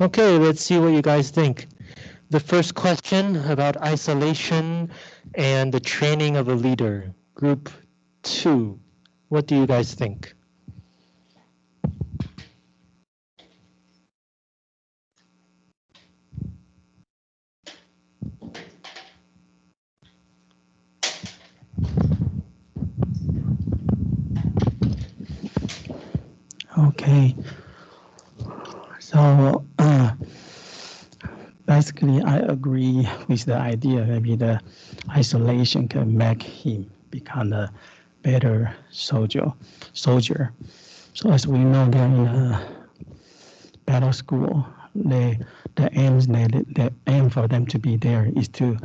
Okay, let's see what you guys think. The first question about isolation and the training of a leader. Group two, what do you guys think? Okay. So basically, I agree with the idea. Maybe the isolation can make him become a better soldier. Soldier. So as we know, they're in a battle school. They, the aims they, the aim for them to be there is to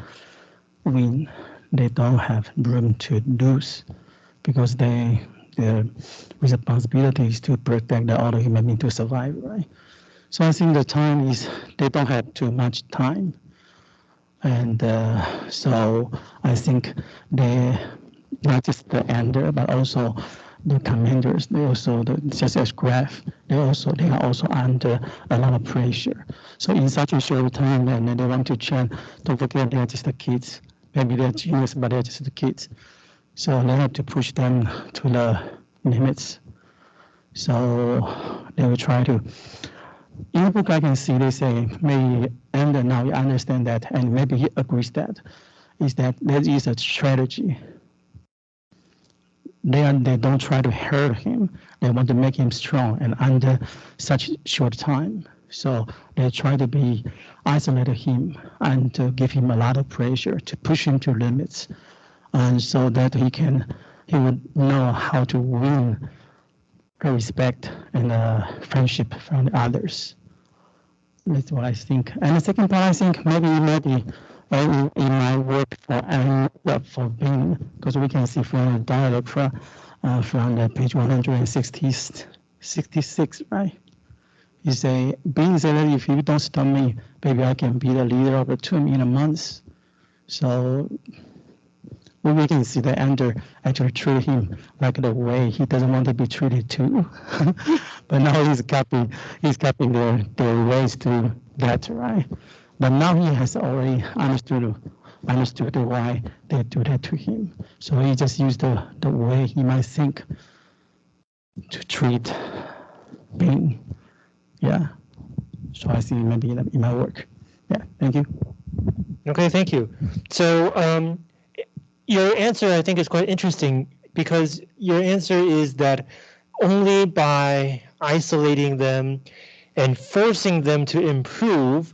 win. They don't have room to lose because they their responsibility is to protect the other human being to survive, right? So I think the time is, they don't have too much time. And uh, so I think they, not just the ender, but also the commanders, they also, the, just as Graf, they also, they are also under a lot of pressure. So in such a short time, and they want to train, don't forget they're just the kids. Maybe they're genius, but they're just the kids. So they have to push them to the limits. So they will try to. In the book, I can see they say maybe, and now you understand that, and maybe he agrees that, is that that is a strategy. They, are, they don't try to hurt him. They want to make him strong and under such short time. So they try to be isolate him and to give him a lot of pressure to push him to limits and so that he can he would know how to win respect and uh, friendship from the others. That's what I think. And the second part, I think maybe maybe uh, in my work for uh, for Bean, because we can see from the dialogue from uh, from the page 166, right? You say, Bean said that if you don't stop me, maybe I can be the leader of the team in a month. So we can see that Ender actually treat him like the way he doesn't want to be treated too. but now he's copying, he's copying their, their ways to that, right? But now he has already understood understood why they do that to him. So he just used the, the way he might think to treat Bean. Yeah. So I see maybe in, in my work. Yeah, thank you. Okay, thank you. So um, your answer, I think, is quite interesting because your answer is that only by isolating them and forcing them to improve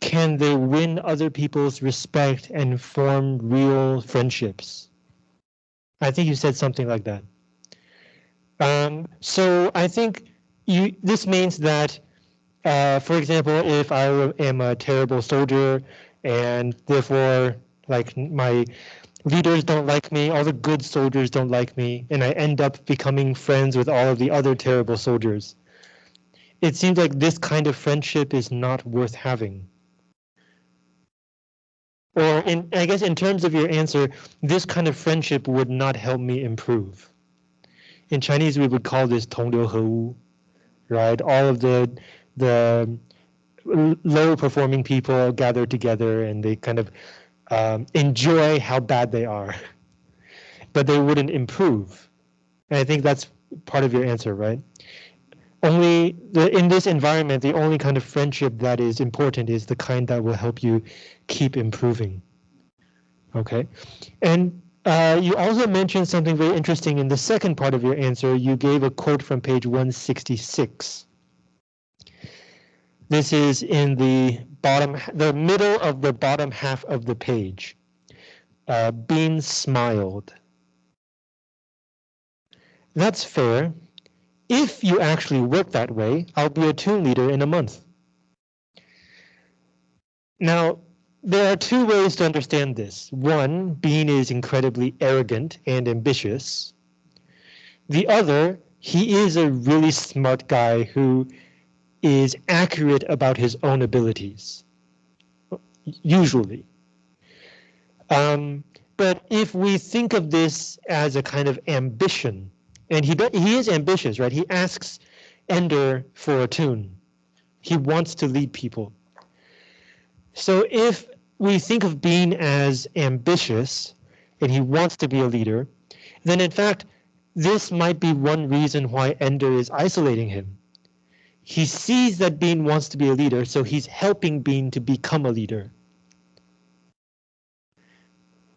can they win other people's respect and form real friendships. I think you said something like that. Um, so I think you this means that, uh, for example, if I am a terrible soldier and therefore like my leaders don't like me, all the good soldiers don't like me, and I end up becoming friends with all of the other terrible soldiers. It seems like this kind of friendship is not worth having. Or in, I guess in terms of your answer, this kind of friendship would not help me improve. In Chinese, we would call this 同流合污, right? All of the the low performing people gather together and they kind of um, enjoy how bad they are, but they wouldn't improve. And I think that's part of your answer, right? Only the, in this environment, the only kind of friendship that is important is the kind that will help you keep improving. Okay, and uh, you also mentioned something very interesting in the second part of your answer. You gave a quote from page 166. This is in the bottom, the middle of the bottom half of the page. Uh, Bean smiled. That's fair. If you actually work that way, I'll be a toon leader in a month. Now, there are two ways to understand this. One, Bean is incredibly arrogant and ambitious. The other, he is a really smart guy who is accurate about his own abilities, usually. Um, but if we think of this as a kind of ambition, and he he is ambitious, right? He asks Ender for a toon. He wants to lead people. So if we think of Bean as ambitious and he wants to be a leader, then in fact, this might be one reason why Ender is isolating him. He sees that Bean wants to be a leader, so he's helping Bean to become a leader.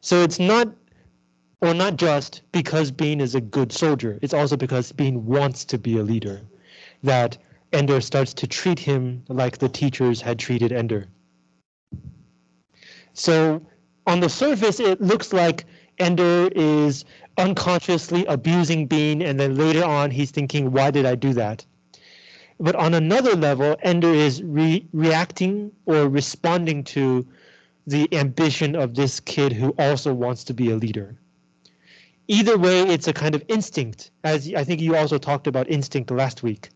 So it's not, or not just because Bean is a good soldier, it's also because Bean wants to be a leader that Ender starts to treat him like the teachers had treated Ender. So on the surface, it looks like Ender is unconsciously abusing Bean, and then later on he's thinking, why did I do that? But on another level, Ender is re reacting or responding to the ambition of this kid who also wants to be a leader. Either way, it's a kind of instinct, as I think you also talked about instinct last week.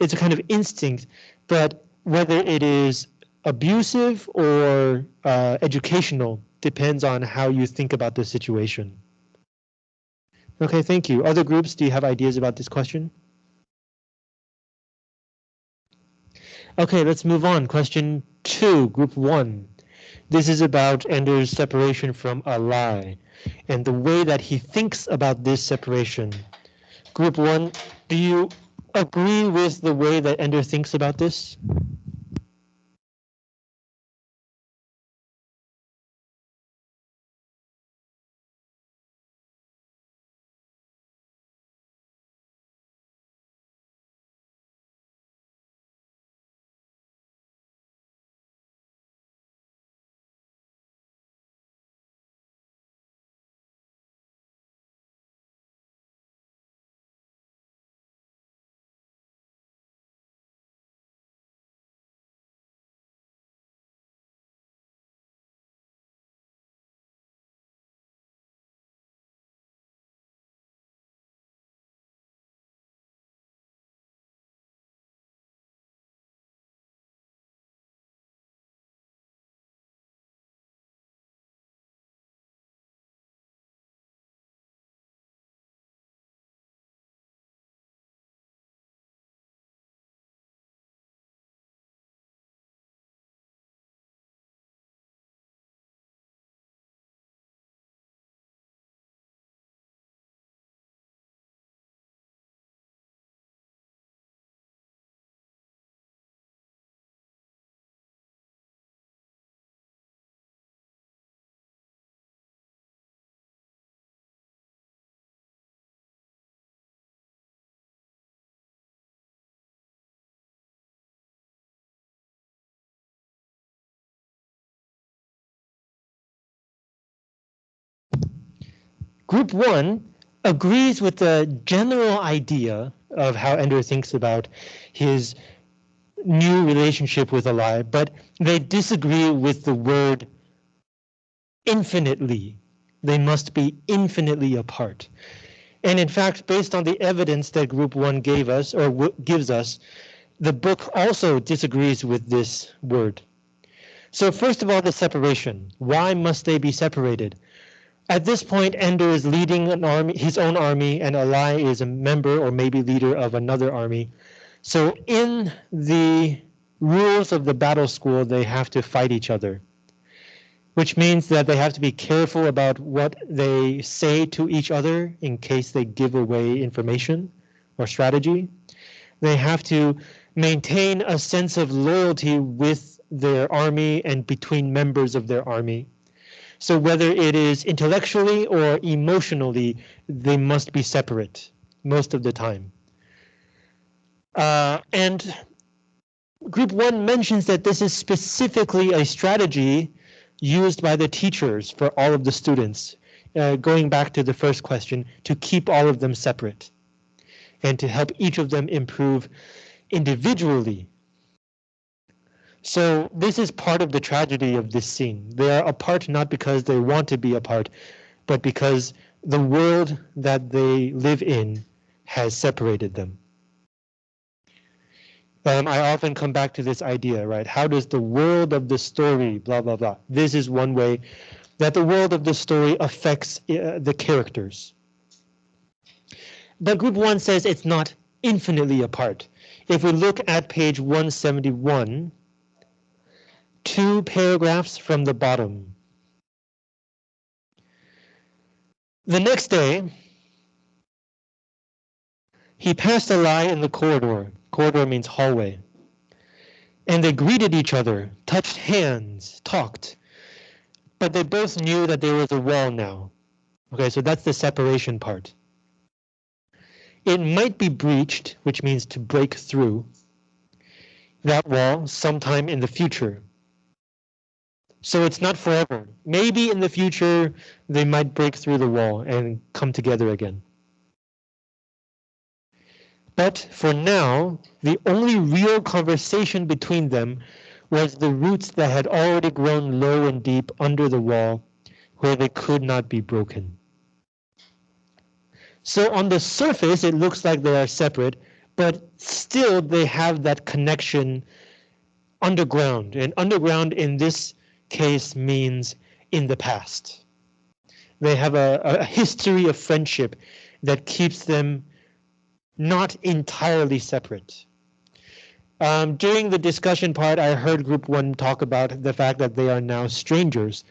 It's a kind of instinct, but whether it is abusive or uh, educational depends on how you think about the situation. Okay, thank you. Other groups, do you have ideas about this question? Okay, let's move on. Question two, group one. This is about Ender's separation from Alai and the way that he thinks about this separation. Group one, do you agree with the way that Ender thinks about this? Group one agrees with the general idea of how Ender thinks about his new relationship with Alai, but they disagree with the word infinitely. They must be infinitely apart. And in fact, based on the evidence that group one gave us or gives us, the book also disagrees with this word. So first of all, the separation. Why must they be separated? At this point, Ender is leading an army, his own army, and Alai is a member or maybe leader of another army. So in the rules of the battle school, they have to fight each other, which means that they have to be careful about what they say to each other in case they give away information or strategy. They have to maintain a sense of loyalty with their army and between members of their army. So whether it is intellectually or emotionally, they must be separate most of the time. Uh, and group one mentions that this is specifically a strategy used by the teachers for all of the students, uh, going back to the first question, to keep all of them separate and to help each of them improve individually so this is part of the tragedy of this scene. They are apart not because they want to be apart, but because the world that they live in has separated them. Um, I often come back to this idea, right? How does the world of the story, blah, blah, blah. This is one way that the world of the story affects uh, the characters. But group one says it's not infinitely apart. if we look at page 171, two paragraphs from the bottom. The next day, he passed Alai in the corridor. Corridor means hallway. And they greeted each other, touched hands, talked. But they both knew that there was a wall now. Okay, so that's the separation part. It might be breached, which means to break through that wall sometime in the future. So it's not forever. Maybe in the future they might break through the wall and come together again. But for now, the only real conversation between them was the roots that had already grown low and deep under the wall where they could not be broken. So on the surface, it looks like they are separate, but still they have that connection underground. And underground in this case means in the past. They have a, a history of friendship that keeps them not entirely separate. Um, during the discussion part, I heard group one talk about the fact that they are now strangers.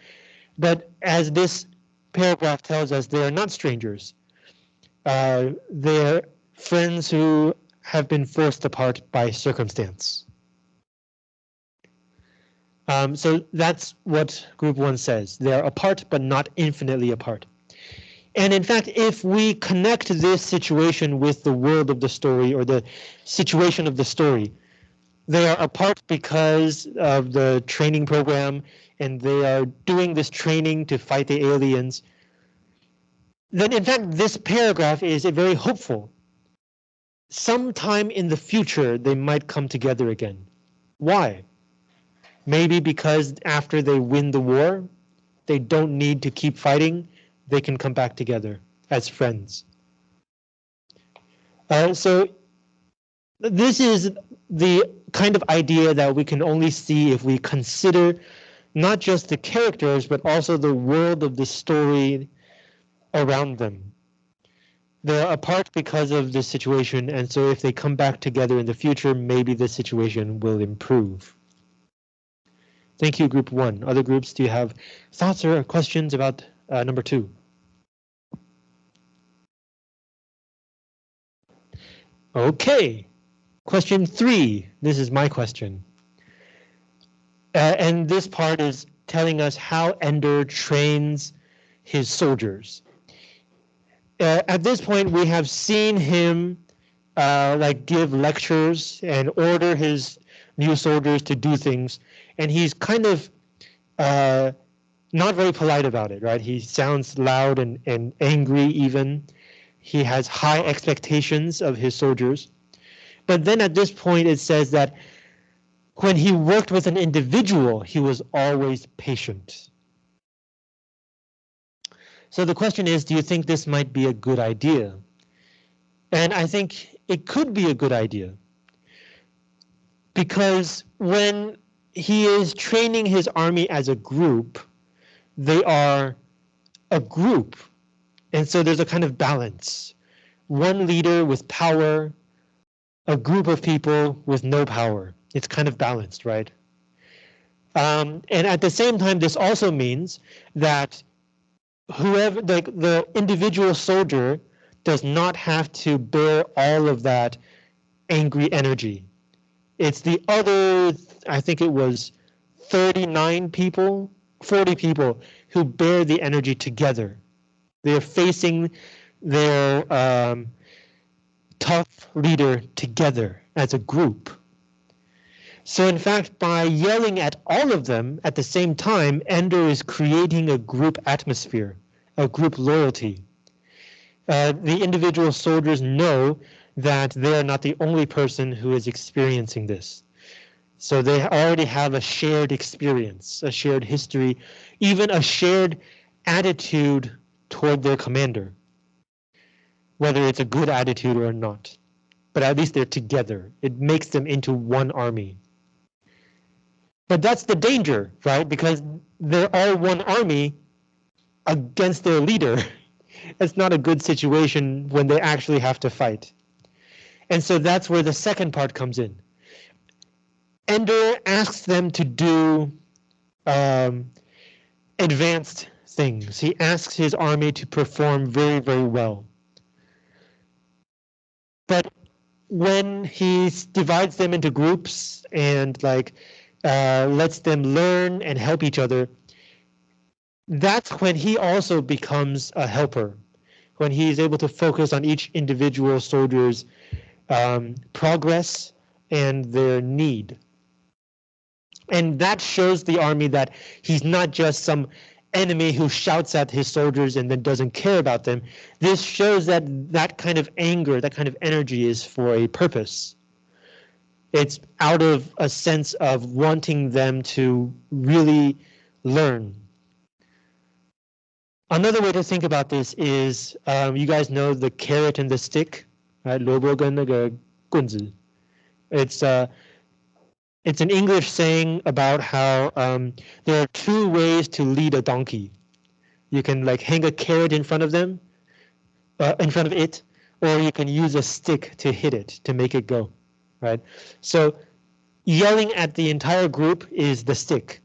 But as this paragraph tells us, they are not strangers. Uh, they're friends who have been forced apart by circumstance. Um, so that's what group one says. They're apart, but not infinitely apart. And in fact, if we connect this situation with the world of the story or the situation of the story, they are apart because of the training program and they are doing this training to fight the aliens then in fact this paragraph is very hopeful. Sometime in the future they might come together again. Why? Maybe because after they win the war, they don't need to keep fighting, they can come back together as friends. Uh, so this is the kind of idea that we can only see if we consider not just the characters, but also the world of the story around them. They're apart because of this situation, and so if they come back together in the future, maybe the situation will improve. Thank you, group one. Other groups, do you have thoughts or questions about uh, number two? Okay, question three. This is my question. Uh, and this part is telling us how Ender trains his soldiers uh, at this point, we have seen him uh, like give lectures and order his new soldiers to do things, and he's kind of uh, not very polite about it, right? He sounds loud and, and angry even. He has high expectations of his soldiers. But then at this point, it says that when he worked with an individual, he was always patient. So the question is, do you think this might be a good idea? And I think it could be a good idea. Because when he is training his army as a group, they are a group. And so there's a kind of balance. One leader with power, a group of people with no power. It's kind of balanced, right? Um, and at the same time, this also means that whoever like the individual soldier does not have to bear all of that angry energy. It's the other, I think it was 39 people, 40 people who bear the energy together. They're facing their um, tough leader together as a group. So in fact, by yelling at all of them at the same time, Ender is creating a group atmosphere, a group loyalty. Uh, the individual soldiers know that they are not the only person who is experiencing this. So they already have a shared experience, a shared history, even a shared attitude toward their commander, whether it's a good attitude or not. But at least they're together. It makes them into one army. But that's the danger, right? Because they're all one army against their leader. it's not a good situation when they actually have to fight. And so that's where the second part comes in. Ender asks them to do um, advanced things. He asks his army to perform very, very well. But when he divides them into groups and like uh, lets them learn and help each other, that's when he also becomes a helper. When he's able to focus on each individual soldier's um, progress and their need. And that shows the army that he's not just some enemy who shouts at his soldiers and then doesn't care about them. This shows that that kind of anger, that kind of energy is for a purpose. It's out of a sense of wanting them to really learn. Another way to think about this is, um, you guys know the carrot and the stick, right? 萝卜跟那个棍子. It's uh, it's an English saying about how um, there are two ways to lead a donkey. You can like hang a carrot in front of them, uh, in front of it, or you can use a stick to hit it to make it go, right? So yelling at the entire group is the stick,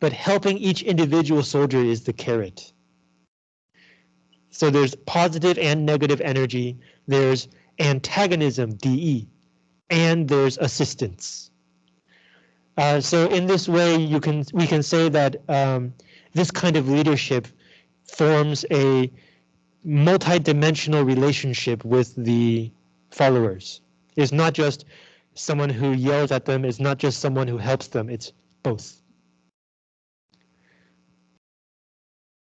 but helping each individual soldier is the carrot. So there's positive and negative energy. There's antagonism, DE, and there's assistance. Uh, so in this way, you can we can say that um, this kind of leadership forms a multi-dimensional relationship with the followers. It's not just someone who yells at them, it's not just someone who helps them, it's both.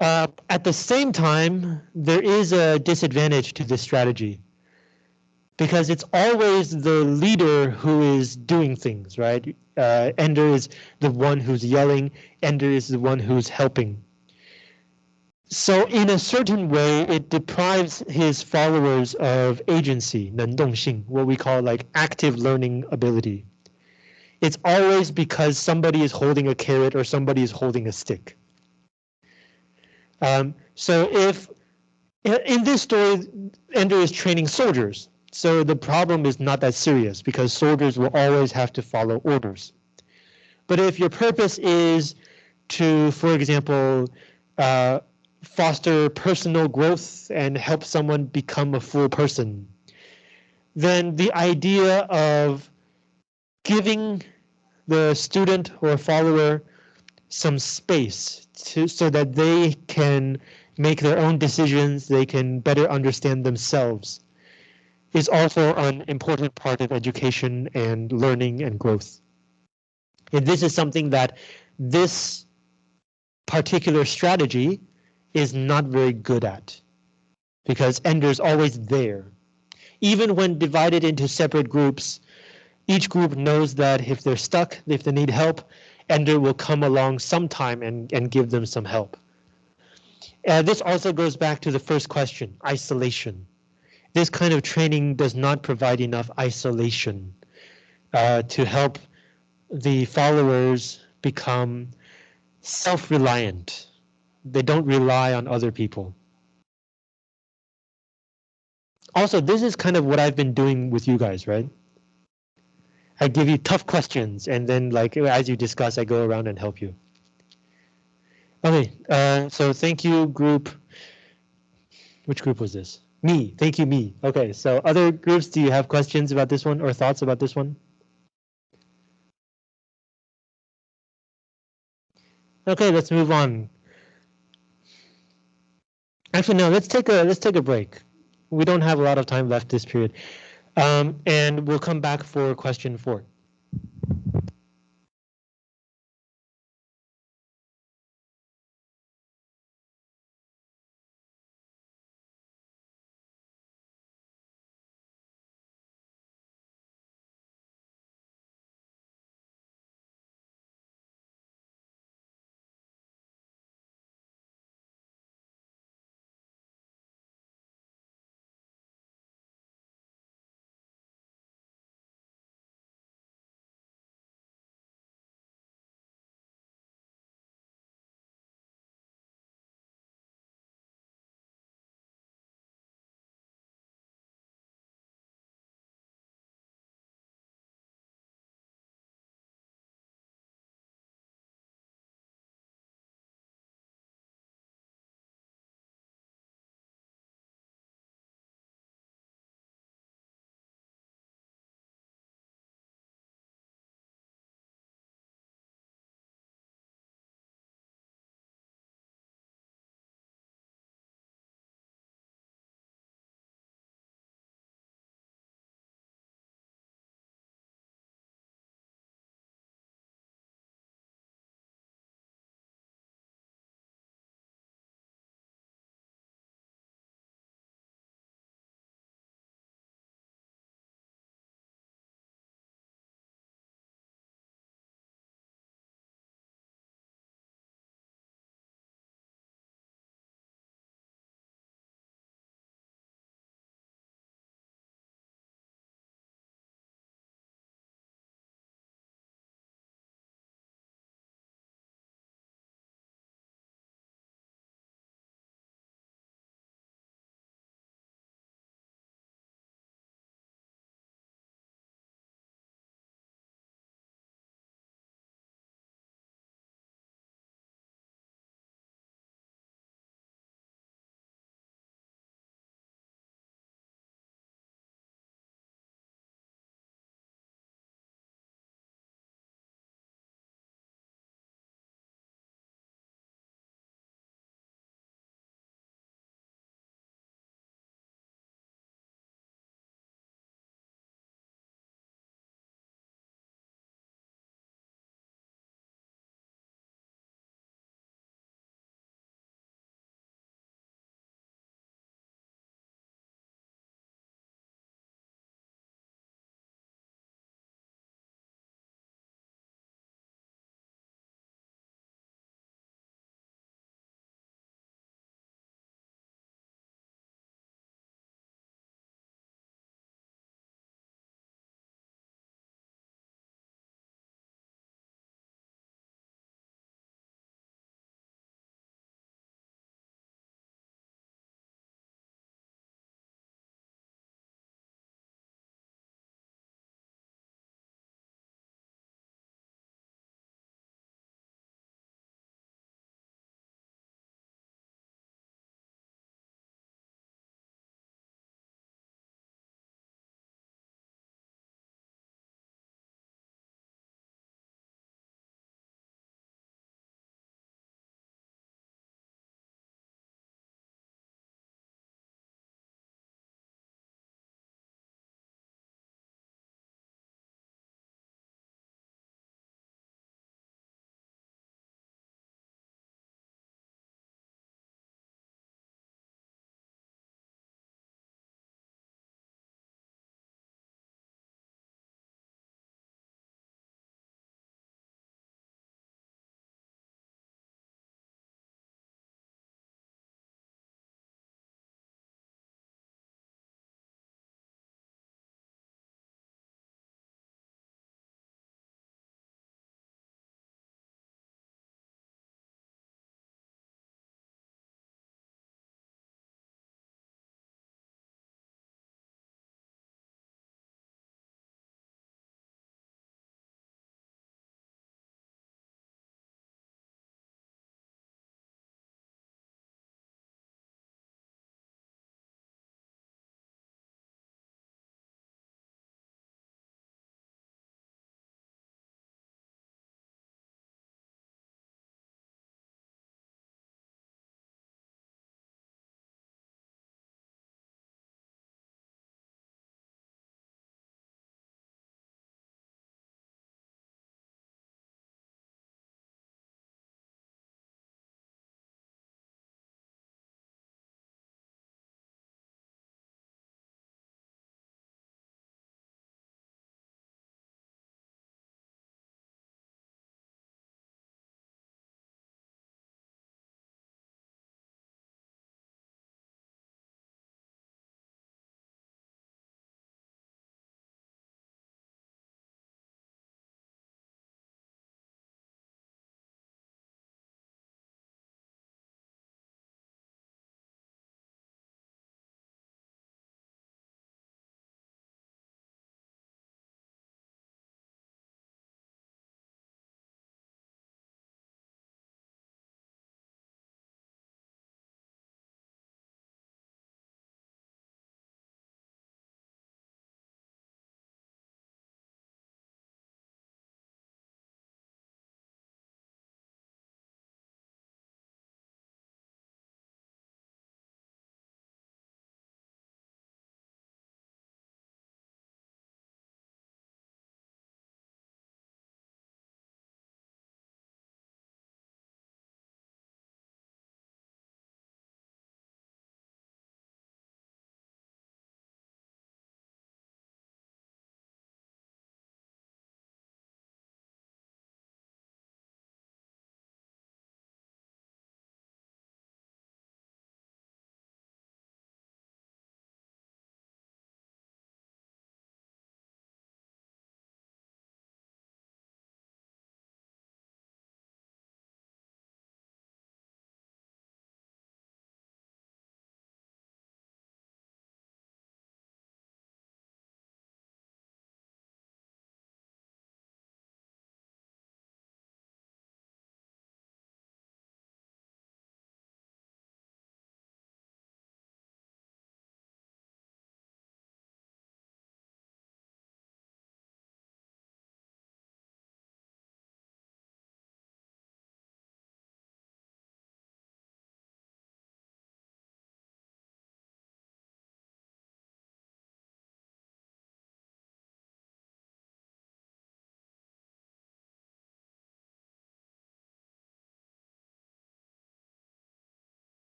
Uh, at the same time, there is a disadvantage to this strategy because it's always the leader who is doing things, right? Uh, Ender is the one who's yelling, Ender is the one who's helping. So in a certain way, it deprives his followers of agency, 能动性, what we call like active learning ability. It's always because somebody is holding a carrot or somebody is holding a stick. Um, so if in this story, Ender is training soldiers, so the problem is not that serious because soldiers will always have to follow orders. But if your purpose is to, for example, uh, foster personal growth and help someone become a full person, then the idea of giving the student or follower some space to, so that they can make their own decisions, they can better understand themselves is also an important part of education and learning and growth. And this is something that this particular strategy is not very good at because Ender's always there. Even when divided into separate groups, each group knows that if they're stuck, if they need help, Ender will come along sometime and, and give them some help. Uh, this also goes back to the first question, isolation this kind of training does not provide enough isolation uh, to help the followers become self-reliant. They don't rely on other people. Also, this is kind of what I've been doing with you guys, right? I give you tough questions and then like as you discuss, I go around and help you. Okay, uh, so thank you group. Which group was this? Me, thank you, me. Okay, so other groups, do you have questions about this one or thoughts about this one? Okay, let's move on. Actually, no, let's take a let's take a break. We don't have a lot of time left this period. Um, and we'll come back for question four.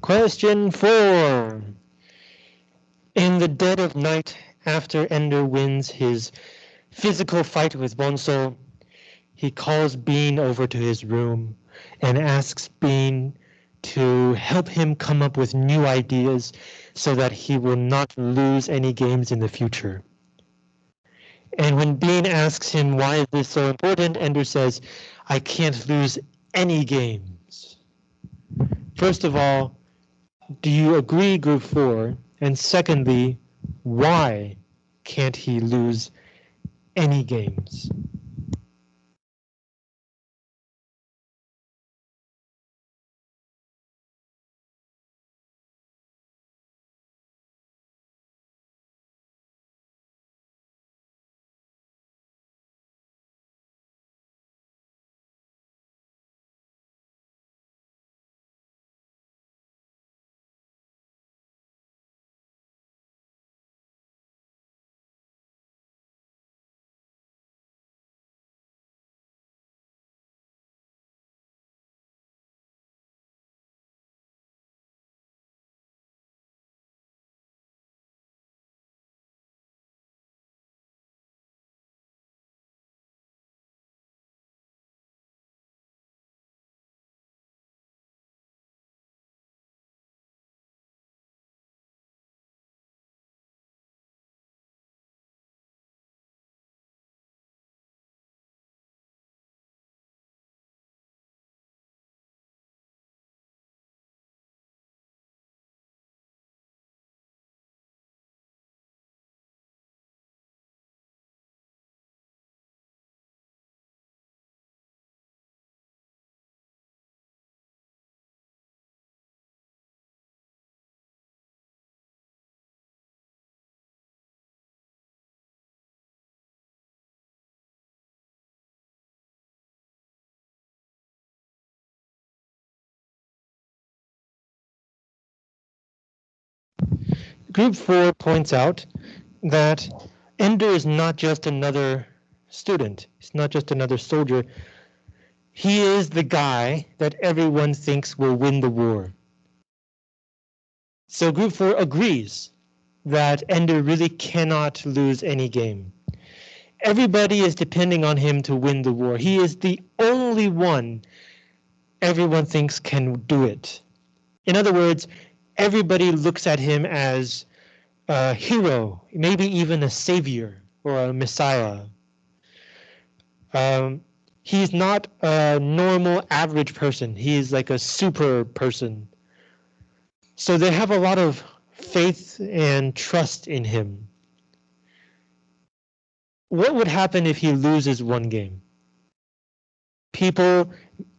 Question four. In the dead of night, after Ender wins his physical fight with Bonzo, he calls Bean over to his room and asks Bean to help him come up with new ideas so that he will not lose any games in the future. And when Bean asks him why is this so important, Ender says, I can't lose any games. First of all, do you agree, group four? And secondly, why can't he lose any games? Group 4 points out that Ender is not just another student. He's not just another soldier. He is the guy that everyone thinks will win the war. So Group 4 agrees that Ender really cannot lose any game. Everybody is depending on him to win the war. He is the only one everyone thinks can do it. In other words, everybody looks at him as a hero, maybe even a savior or a messiah. Um, he's not a normal average person. He's like a super person. So they have a lot of faith and trust in him. What would happen if he loses one game? People,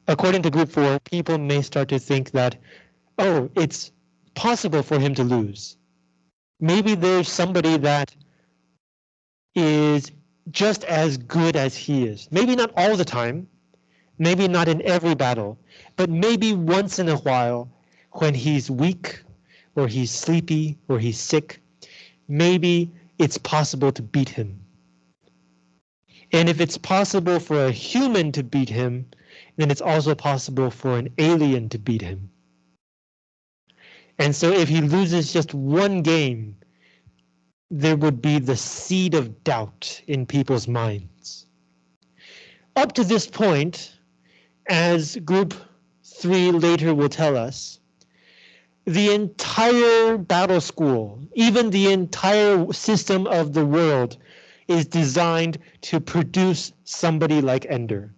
according to group four, people may start to think that, oh, it's possible for him to lose. Maybe there's somebody that is just as good as he is. Maybe not all the time, maybe not in every battle, but maybe once in a while when he's weak or he's sleepy or he's sick, maybe it's possible to beat him. And if it's possible for a human to beat him, then it's also possible for an alien to beat him. And so if he loses just one game, there would be the seed of doubt in people's minds. Up to this point, as group three later will tell us, the entire battle school, even the entire system of the world is designed to produce somebody like Ender.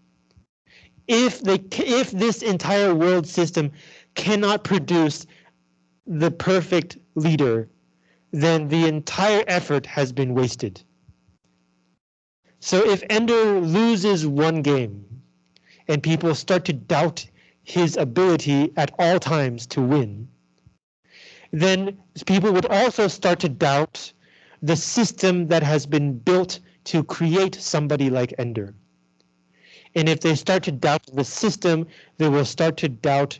If they if this entire world system cannot produce the perfect leader, then the entire effort has been wasted. So if Ender loses one game and people start to doubt his ability at all times to win, then people would also start to doubt the system that has been built to create somebody like Ender. And if they start to doubt the system, they will start to doubt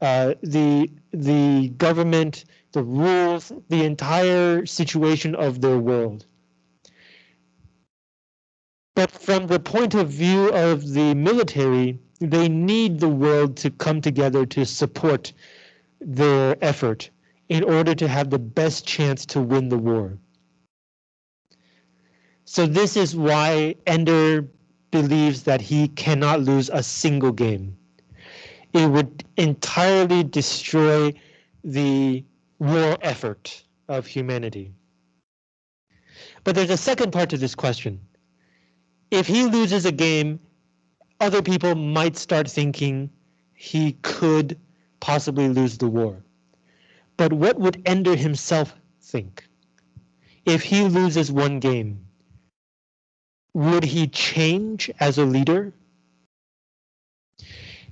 uh, the the government, the rules, the entire situation of their world. But from the point of view of the military, they need the world to come together to support their effort in order to have the best chance to win the war. So this is why Ender believes that he cannot lose a single game. It would entirely destroy the war effort of humanity. But there's a second part to this question. If he loses a game, other people might start thinking he could possibly lose the war. But what would Ender himself think? If he loses one game, would he change as a leader?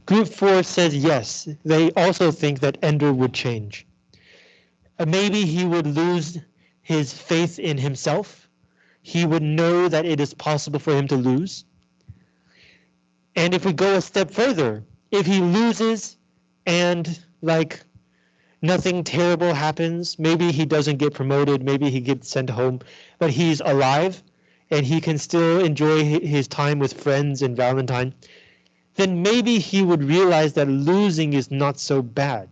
Group 4 says yes, they also think that Ender would change. Uh, maybe he would lose his faith in himself. He would know that it is possible for him to lose. And if we go a step further, if he loses and like nothing terrible happens, maybe he doesn't get promoted, maybe he gets sent home, but he's alive and he can still enjoy his time with friends and Valentine, then maybe he would realize that losing is not so bad.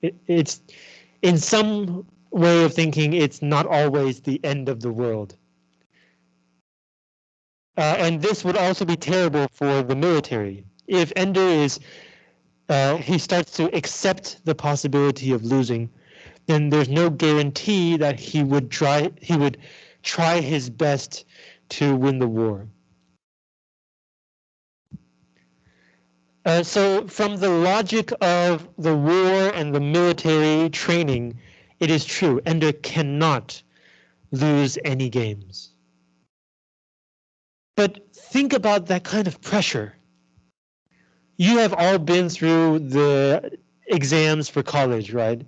It, it's in some way of thinking, it's not always the end of the world. Uh, and this would also be terrible for the military. If Ender is, uh, he starts to accept the possibility of losing, then there's no guarantee that he would try, he would try his best to win the war. Uh, so from the logic of the war and the military training, it is true, Ender cannot lose any games. But think about that kind of pressure. You have all been through the exams for college, right?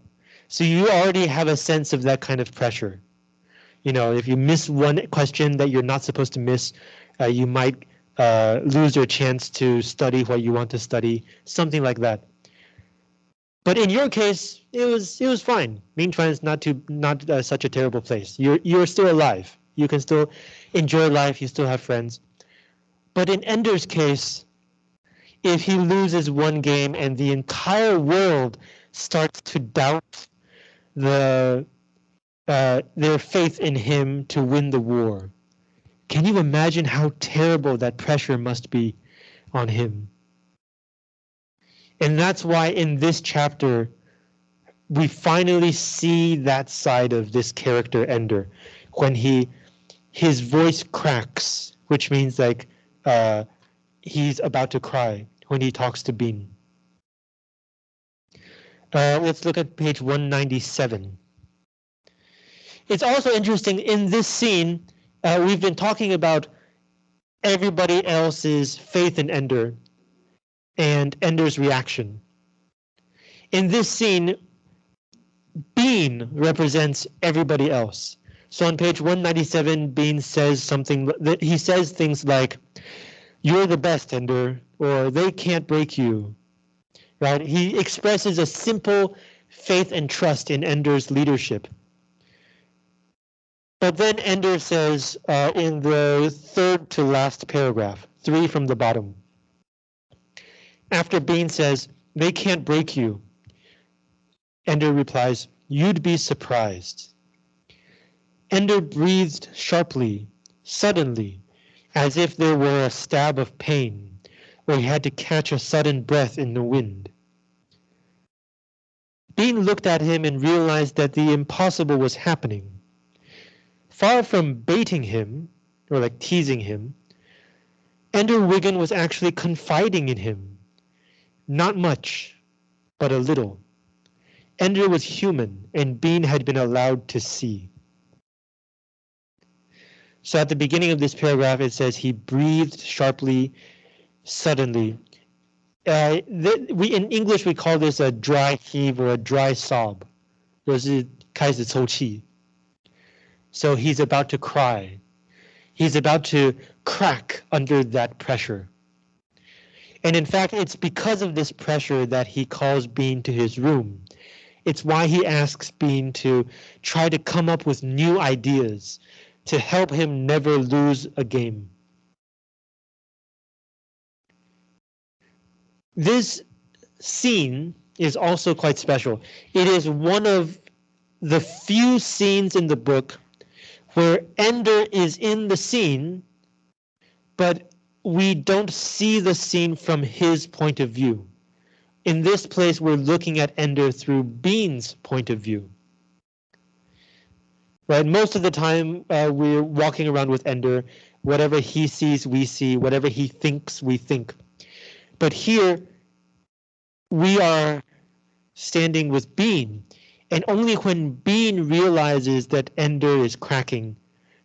So you already have a sense of that kind of pressure. You know, if you miss one question that you're not supposed to miss, uh, you might uh, lose your chance to study what you want to study, something like that. But in your case, it was it was fine. Meantime, is not too not uh, such a terrible place. You're you're still alive. You can still enjoy life. You still have friends. But in Ender's case, if he loses one game and the entire world starts to doubt the uh, their faith in him to win the war, can you imagine how terrible that pressure must be on him? And that's why in this chapter, we finally see that side of this character Ender when he his voice cracks, which means like uh, he's about to cry when he talks to Bean. Uh, let's look at page 197. It's also interesting in this scene, uh, we've been talking about everybody else's faith in Ender and Ender's reaction. In this scene, Bean represents everybody else. So on page 197, Bean says something that he says things like, you're the best, Ender, or they can't break you. Right? He expresses a simple faith and trust in Ender's leadership. But then Ender says uh, in the third to last paragraph, three from the bottom. After Bean says, they can't break you, Ender replies, you'd be surprised. Ender breathed sharply, suddenly, as if there were a stab of pain, or he had to catch a sudden breath in the wind. Bean looked at him and realized that the impossible was happening far from baiting him or like teasing him, Ender Wiggin was actually confiding in him. Not much, but a little. Ender was human and Bean had been allowed to see. So at the beginning of this paragraph, it says he breathed sharply, suddenly. Uh, we in English we call this a dry heave or a dry sob. 就是开始抽泣。so he's about to cry. He's about to crack under that pressure. And in fact, it's because of this pressure that he calls Bean to his room. It's why he asks Bean to try to come up with new ideas to help him never lose a game. This scene is also quite special. It is one of the few scenes in the book where Ender is in the scene, but we don't see the scene from his point of view. In this place, we're looking at Ender through Bean's point of view. Right, most of the time uh, we're walking around with Ender, whatever he sees, we see, whatever he thinks, we think. But here, we are standing with Bean, and only when Bean realizes that Ender is cracking,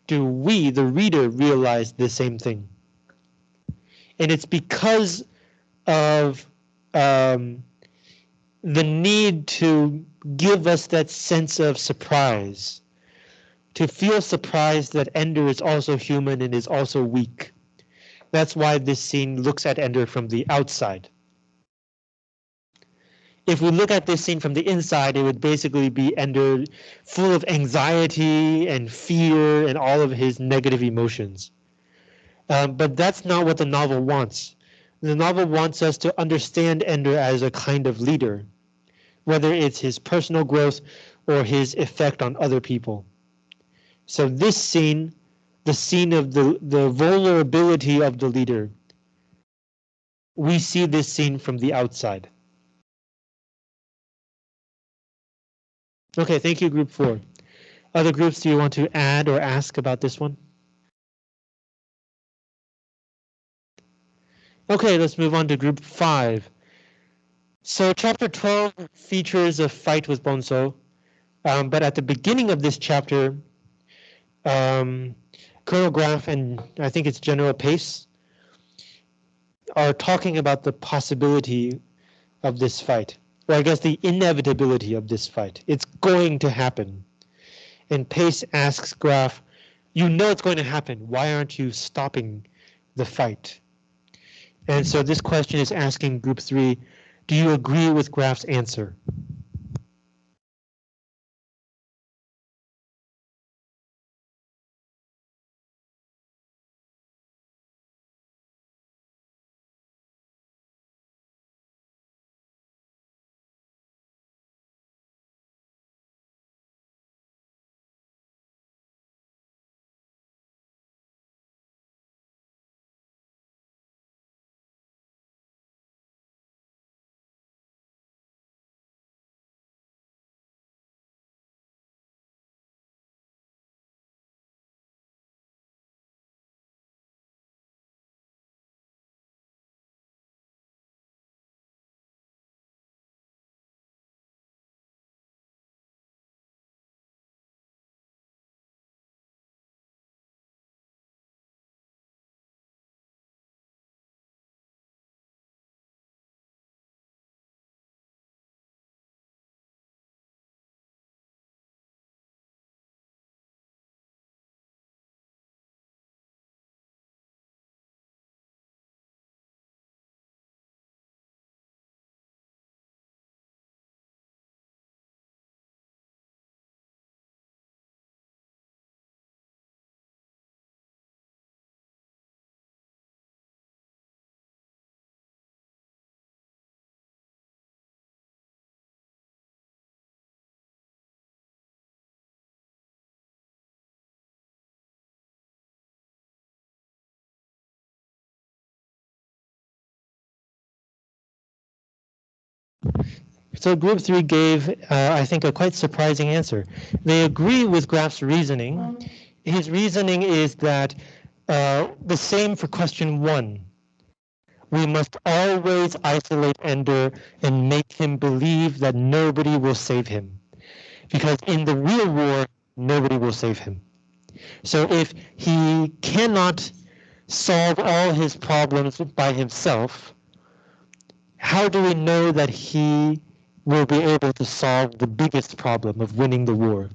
do we, the reader, realize the same thing. And it's because of um, the need to give us that sense of surprise, to feel surprised that Ender is also human and is also weak. That's why this scene looks at Ender from the outside. If we look at this scene from the inside, it would basically be Ender full of anxiety and fear and all of his negative emotions. Um, but that's not what the novel wants. The novel wants us to understand Ender as a kind of leader, whether it's his personal growth or his effect on other people. So this scene, the scene of the, the vulnerability of the leader, we see this scene from the outside. Okay, thank you, group four. Other groups, do you want to add or ask about this one? Okay, let's move on to group five. So chapter 12 features a fight with Bonzo, um, but at the beginning of this chapter, um, Colonel Graff and I think it's General Pace are talking about the possibility of this fight, or I guess the inevitability of this fight. It's going to happen. And Pace asks Graff, you know it's going to happen. Why aren't you stopping the fight? And so this question is asking group three, do you agree with Graff's answer? So group three gave, uh, I think, a quite surprising answer. They agree with Graff's reasoning. His reasoning is that uh, the same for question one. We must always isolate Ender and make him believe that nobody will save him. Because in the real war, nobody will save him. So if he cannot solve all his problems by himself, how do we know that he will be able to solve the biggest problem of winning the war.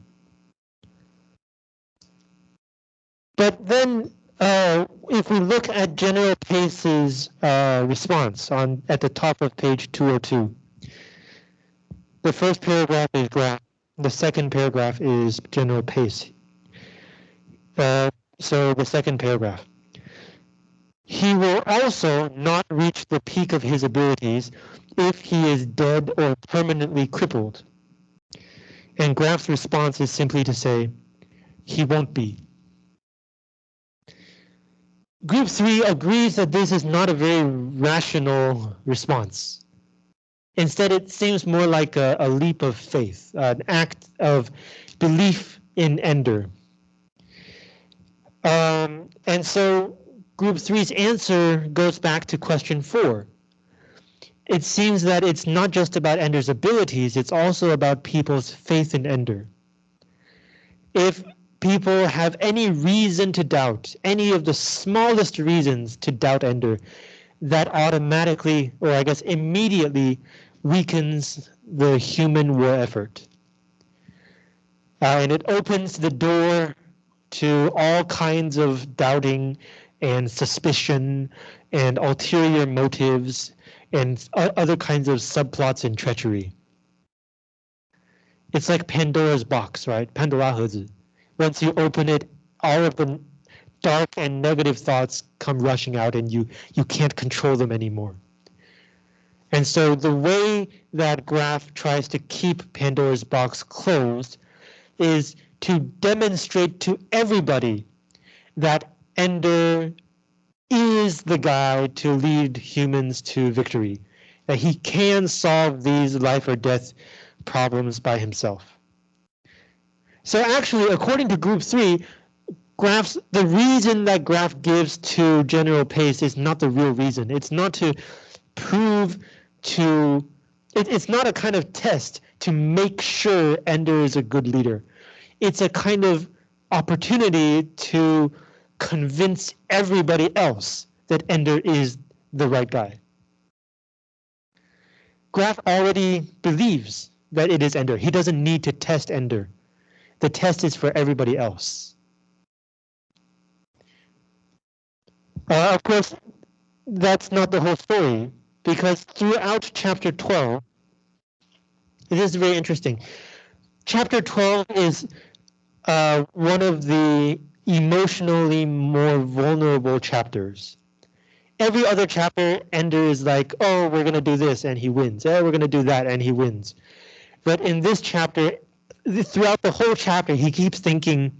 But then uh, if we look at General Pace's uh, response on at the top of page 202, the first paragraph is Graff, the second paragraph is General Pace. Uh, so the second paragraph. He will also not reach the peak of his abilities if he is dead or permanently crippled. And Graff's response is simply to say, he won't be. Group 3 agrees that this is not a very rational response. Instead, it seems more like a, a leap of faith, an act of belief in Ender. Um, and so Group 3's answer goes back to question 4. It seems that it's not just about Ender's abilities, it's also about people's faith in Ender. If people have any reason to doubt, any of the smallest reasons to doubt Ender, that automatically, or I guess immediately, weakens the human war effort. Uh, and it opens the door to all kinds of doubting and suspicion and ulterior motives and other kinds of subplots and treachery. It's like Pandora's box, right? Pandora once you open it, all of the dark and negative thoughts come rushing out and you, you can't control them anymore. And so the way that Graff tries to keep Pandora's box closed is to demonstrate to everybody that Ender is the guy to lead humans to victory, that he can solve these life or death problems by himself. So actually, according to group three, Graff's the reason that Graff gives to General Pace is not the real reason. It's not to prove to it, it's not a kind of test to make sure Ender is a good leader. It's a kind of opportunity to convince everybody else that Ender is the right guy. Graff already believes that it is Ender. He doesn't need to test Ender. The test is for everybody else. Uh, of course, that's not the whole story, because throughout chapter 12, it is very interesting. Chapter 12 is uh, one of the emotionally more vulnerable chapters. Every other chapter, Ender is like, oh, we're going to do this, and he wins. Oh, we're going to do that, and he wins. But in this chapter, throughout the whole chapter, he keeps thinking,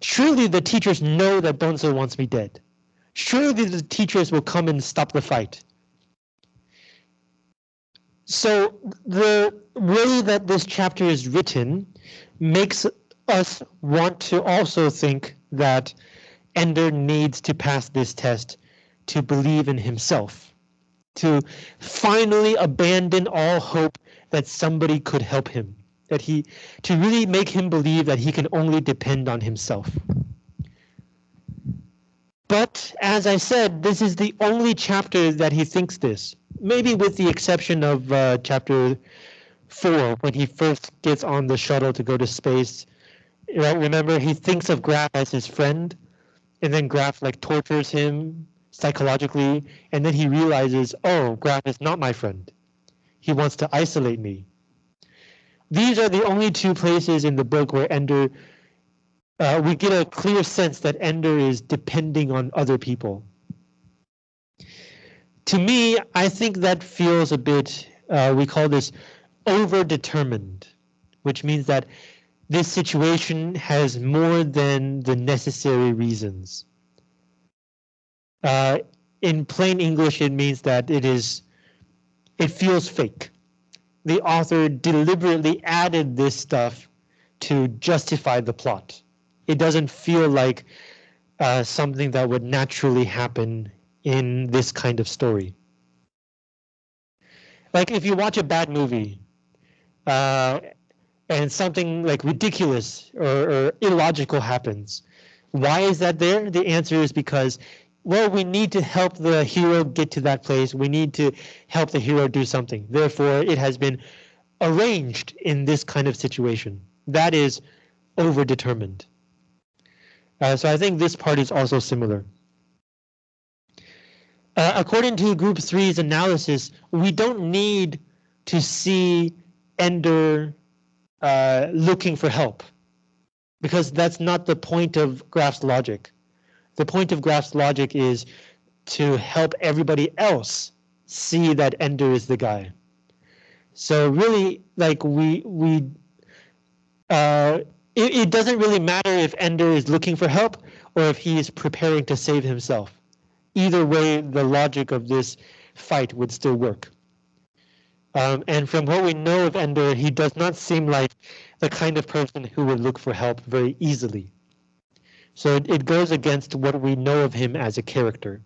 surely the teachers know that Bonzo wants me dead. Surely the teachers will come and stop the fight. So the way that this chapter is written makes us want to also think that Ender needs to pass this test to believe in himself, to finally abandon all hope that somebody could help him that he to really make him believe that he can only depend on himself. But as I said, this is the only chapter that he thinks this, maybe with the exception of uh, chapter four, when he first gets on the shuttle to go to space. Right, remember, he thinks of Graff as his friend, and then Graff like tortures him psychologically, and then he realizes, oh, Graff is not my friend. He wants to isolate me. These are the only two places in the book where Ender, uh, we get a clear sense that Ender is depending on other people. To me, I think that feels a bit, uh, we call this over-determined, which means that this situation has more than the necessary reasons. Uh, in plain English, it means that it is, it feels fake the author deliberately added this stuff to justify the plot. It doesn't feel like uh, something that would naturally happen in this kind of story. Like if you watch a bad movie uh, and something like ridiculous or, or illogical happens, why is that there? The answer is because well, we need to help the hero get to that place. We need to help the hero do something. Therefore, it has been arranged in this kind of situation. That is overdetermined. Uh, so I think this part is also similar. Uh, according to Group 3's analysis, we don't need to see Ender uh, looking for help because that's not the point of Graff's logic The point of Graff's logic is to help everybody else see that Ender is the guy. So really, like we we uh, it, it doesn't really matter if Ender is looking for help or if he is preparing to save himself. Either way, the logic of this fight would still work. Um, and from what we know of Ender, he does not seem like the kind of person who would look for help very easily. So it, it goes against what we know of him as a character.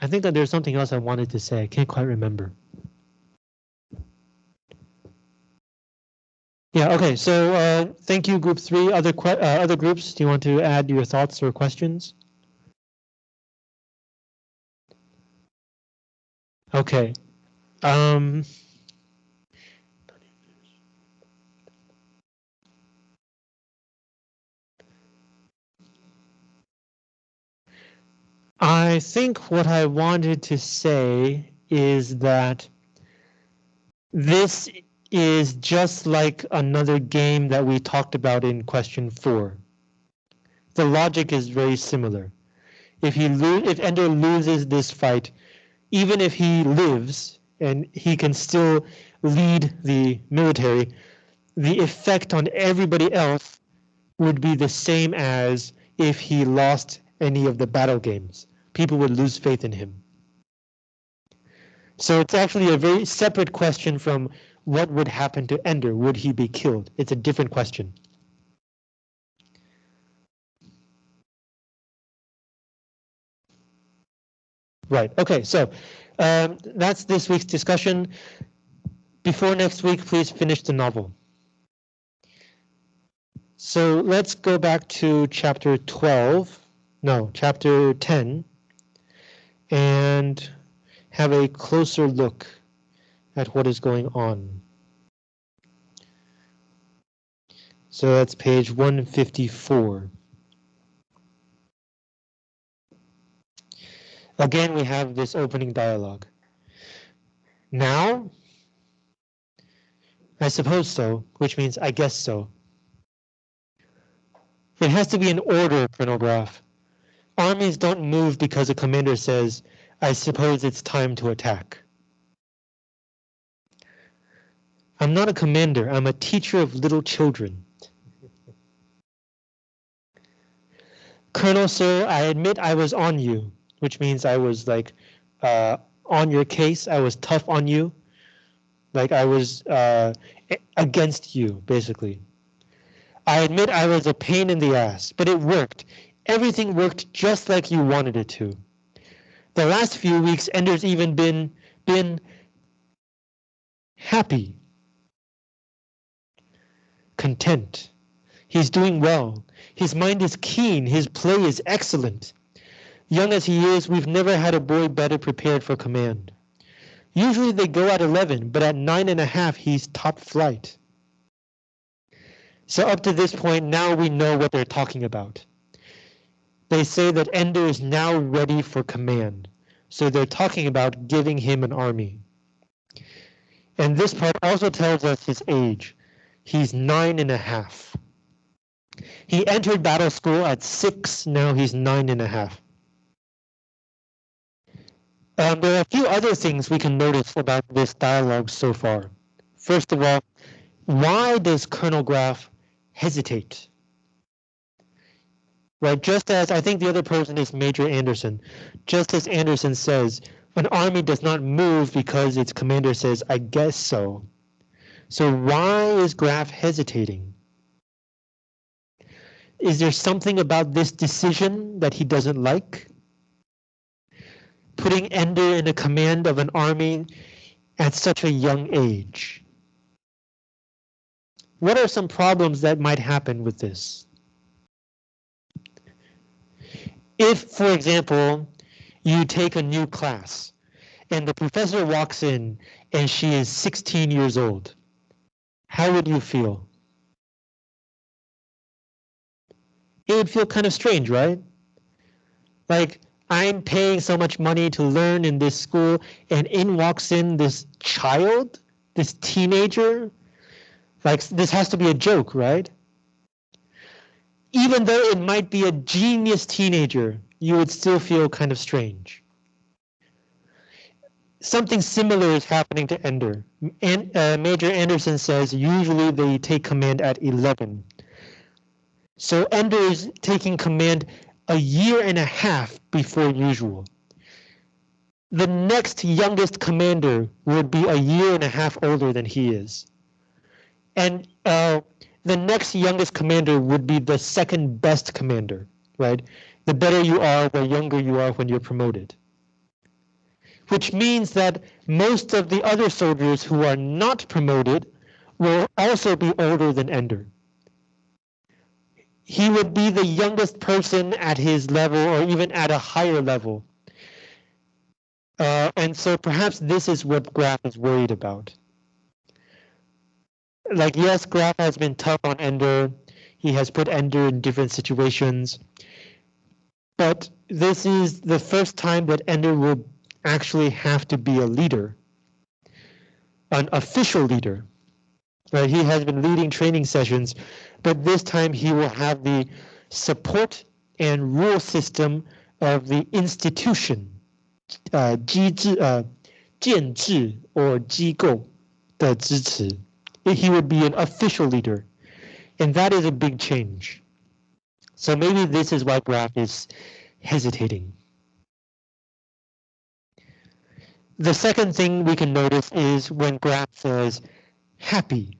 I think that there's something else I wanted to say. I can't quite remember. Yeah, okay, so uh, thank you, group three. Other uh, other groups, do you want to add your thoughts or questions? Okay. Um, I think what I wanted to say is that this is just like another game that we talked about in question four. The logic is very similar. If he if Ender loses this fight, even if he lives and he can still lead the military, the effect on everybody else would be the same as if he lost any of the battle games. People would lose faith in him. So it's actually a very separate question from what would happen to Ender? Would he be killed? It's a different question. Right, okay, so um, that's this week's discussion. Before next week, please finish the novel. So let's go back to chapter 12, no, chapter 10, and have a closer look at what is going on. So that's page 154. Again, we have this opening dialogue. Now? I suppose so, which means I guess so. It has to be in order, Colonel Graff. Armies don't move because a commander says, I suppose it's time to attack. I'm not a commander, I'm a teacher of little children. Colonel, sir, I admit I was on you, which means I was like uh, on your case. I was tough on you. Like I was uh, against you, basically. I admit I was a pain in the ass, but it worked. Everything worked just like you wanted it to. The last few weeks, Ender's even been been happy content. He's doing well. His mind is keen. His play is excellent. Young as he is, we've never had a boy better prepared for command. Usually they go at 11, but at nine and a half, he's top flight. So up to this point, now we know what they're talking about. They say that Ender is now ready for command. So they're talking about giving him an army. And this part also tells us his age. He's nine and a half. He entered battle school at six, now he's nine and a half. Um, there are a few other things we can notice about this dialogue so far. First of all, why does Colonel Graff hesitate? Right, just as I think the other person is Major Anderson, just as Anderson says, an army does not move because its commander says, I guess so. So why is Graff hesitating? Is there something about this decision that he doesn't like? Putting Ender in the command of an army at such a young age. What are some problems that might happen with this? If, for example, you take a new class and the professor walks in and she is 16 years old, how would you feel? It would feel kind of strange, right? Like, I'm paying so much money to learn in this school, and in walks in this child, this teenager. Like, this has to be a joke, right? even though it might be a genius teenager, you would still feel kind of strange. Something similar is happening to Ender. And, uh, Major Anderson says usually they take command at 11. So Ender is taking command a year and a half before usual. The next youngest commander would be a year and a half older than he is. And uh, the next youngest commander would be the second best commander, right? The better you are, the younger you are when you're promoted. Which means that most of the other soldiers who are not promoted will also be older than Ender. He would be the youngest person at his level or even at a higher level. Uh, and so perhaps this is what Graff is worried about like yes, Graff has been tough on Ender. He has put Ender in different situations. But this is the first time that Ender will actually have to be a leader. An official leader. He has been leading training sessions, but this time he will have the support and rule system of the institution, uh, uh or 机构的支持. He would be an official leader, and that is a big change. So maybe this is why Graff is hesitating. The second thing we can notice is when Graff says happy.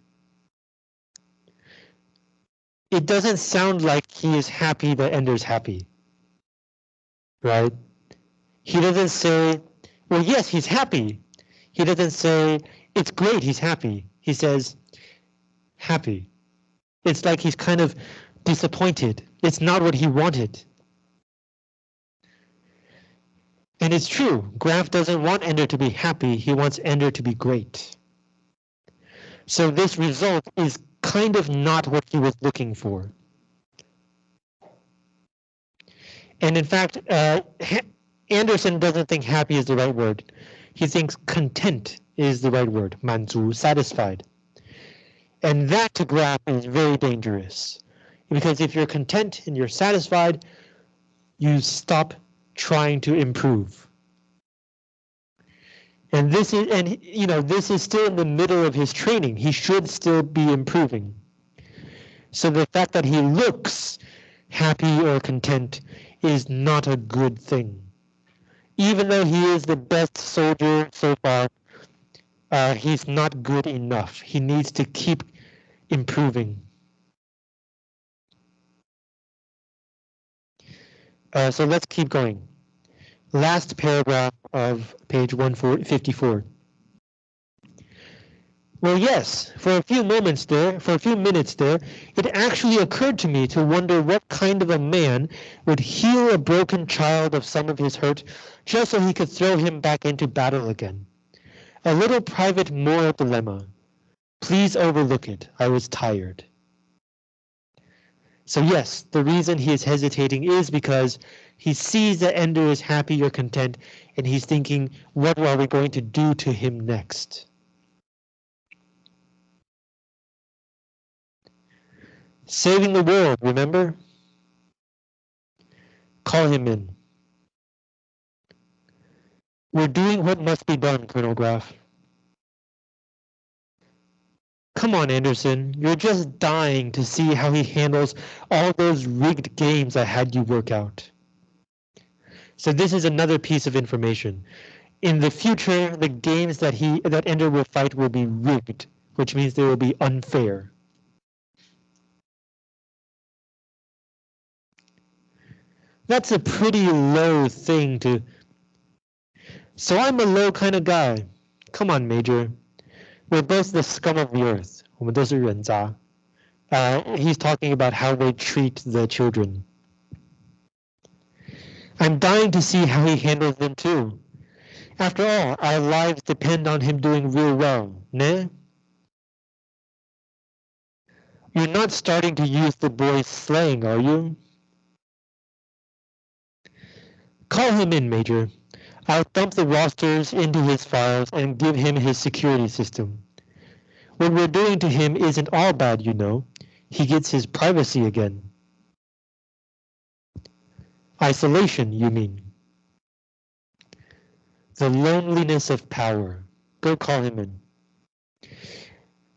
It doesn't sound like he is happy that Ender's happy. Right? He doesn't say, well, yes, he's happy. He doesn't say, it's great, he's happy he says, happy. It's like he's kind of disappointed. It's not what he wanted. And it's true, Graff doesn't want Ender to be happy, he wants Ender to be great. So this result is kind of not what he was looking for. And in fact, uh, Anderson doesn't think happy is the right word. He thinks content is the right word, 满足, satisfied. And that to Graff is very dangerous. Because if you're content and you're satisfied, you stop trying to improve. And this is and you know this is still in the middle of his training. He should still be improving. So the fact that he looks happy or content is not a good thing. Even though he is the best soldier so far, uh, he's not good enough. He needs to keep improving. Uh, so let's keep going. Last paragraph of page 154. Well, yes, for a few moments there, for a few minutes there, it actually occurred to me to wonder what kind of a man would heal a broken child of some of his hurt just so he could throw him back into battle again. A little private moral dilemma. Please overlook it. I was tired. So yes, the reason he is hesitating is because he sees that Ender is happy or content, and he's thinking, what are we going to do to him next? Saving the world, remember? Call him in. We're doing what must be done, Colonel Graff. Come on, Anderson. You're just dying to see how he handles all those rigged games I had you work out. So this is another piece of information. In the future, the games that he that Ender will fight will be rigged, which means they will be unfair. That's a pretty low thing to so I'm a low kind of guy. Come on, Major. We're both the scum of the earth. 我们都是人渣. Uh, he's talking about how they treat the children. I'm dying to see how he handles them too. After all, our lives depend on him doing real well, ne? You're not starting to use the boy's slang, are you? Call him in, Major. I'll dump the rosters into his files and give him his security system. What we're doing to him isn't all bad, you know. He gets his privacy again. Isolation, you mean? The loneliness of power. Go call him in.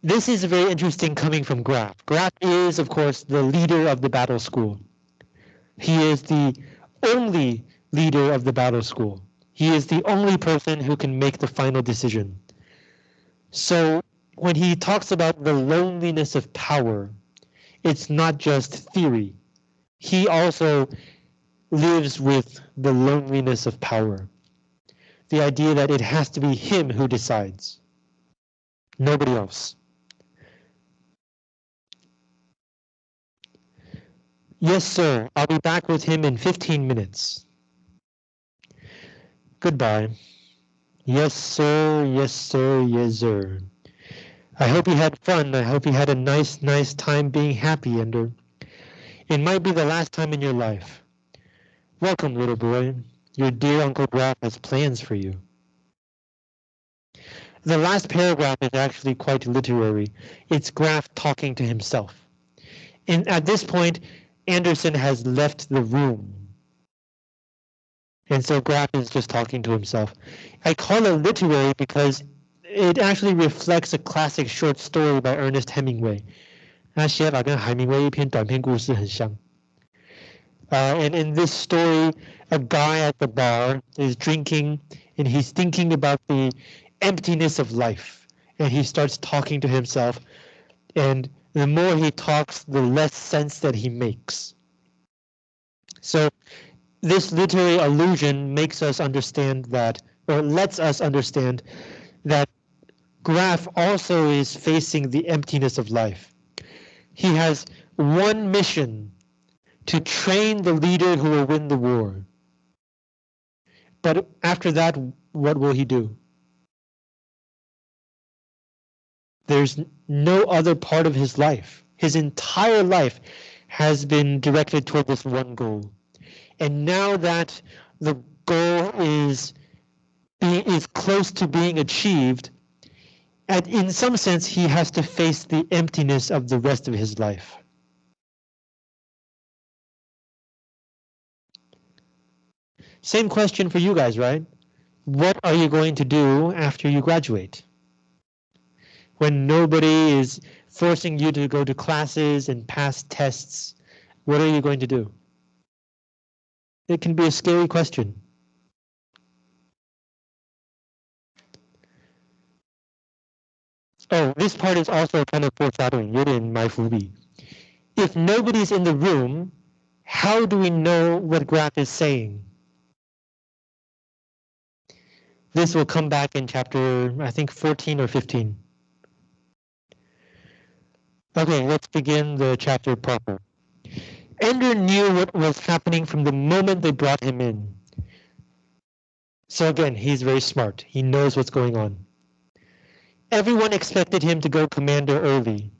This is very interesting coming from Graff. Graff is, of course, the leader of the battle school. He is the only leader of the battle school. He is the only person who can make the final decision. So when he talks about the loneliness of power, it's not just theory. He also lives with the loneliness of power. The idea that it has to be him who decides, nobody else. Yes, sir. I'll be back with him in 15 minutes. Goodbye. Yes, sir. Yes, sir. Yes, sir. I hope you had fun. I hope you had a nice, nice time being happy, Ender. It might be the last time in your life. Welcome, little boy. Your dear Uncle Graff has plans for you. The last paragraph is actually quite literary. It's Graff talking to himself. And at this point, Anderson has left the room. And so Graff is just talking to himself. I call it literary because it actually reflects a classic short story by Ernest Hemingway. 那写法跟海明威一篇短篇故事很像。Uh, and in this story, a guy at the bar is drinking and he's thinking about the emptiness of life. And he starts talking to himself. And the more he talks, the less sense that he makes. So this literary allusion makes us understand that, or lets us understand that Graff also is facing the emptiness of life. He has one mission to train the leader who will win the war. But after that, what will he do? There's no other part of his life. His entire life has been directed toward this one goal. And now that the goal is is close to being achieved, and in some sense, he has to face the emptiness of the rest of his life. Same question for you guys, right? What are you going to do after you graduate? When nobody is forcing you to go to classes and pass tests, what are you going to do? It can be a scary question. Oh, this part is also kind of foreshadowing, in my 伏笔. If nobody's in the room, how do we know what Graff is saying? This will come back in chapter, I think 14 or 15. Okay, let's begin the chapter proper. Ender knew what was happening from the moment they brought him in. So again, he's very smart. He knows what's going on. Everyone expected him to go commander early.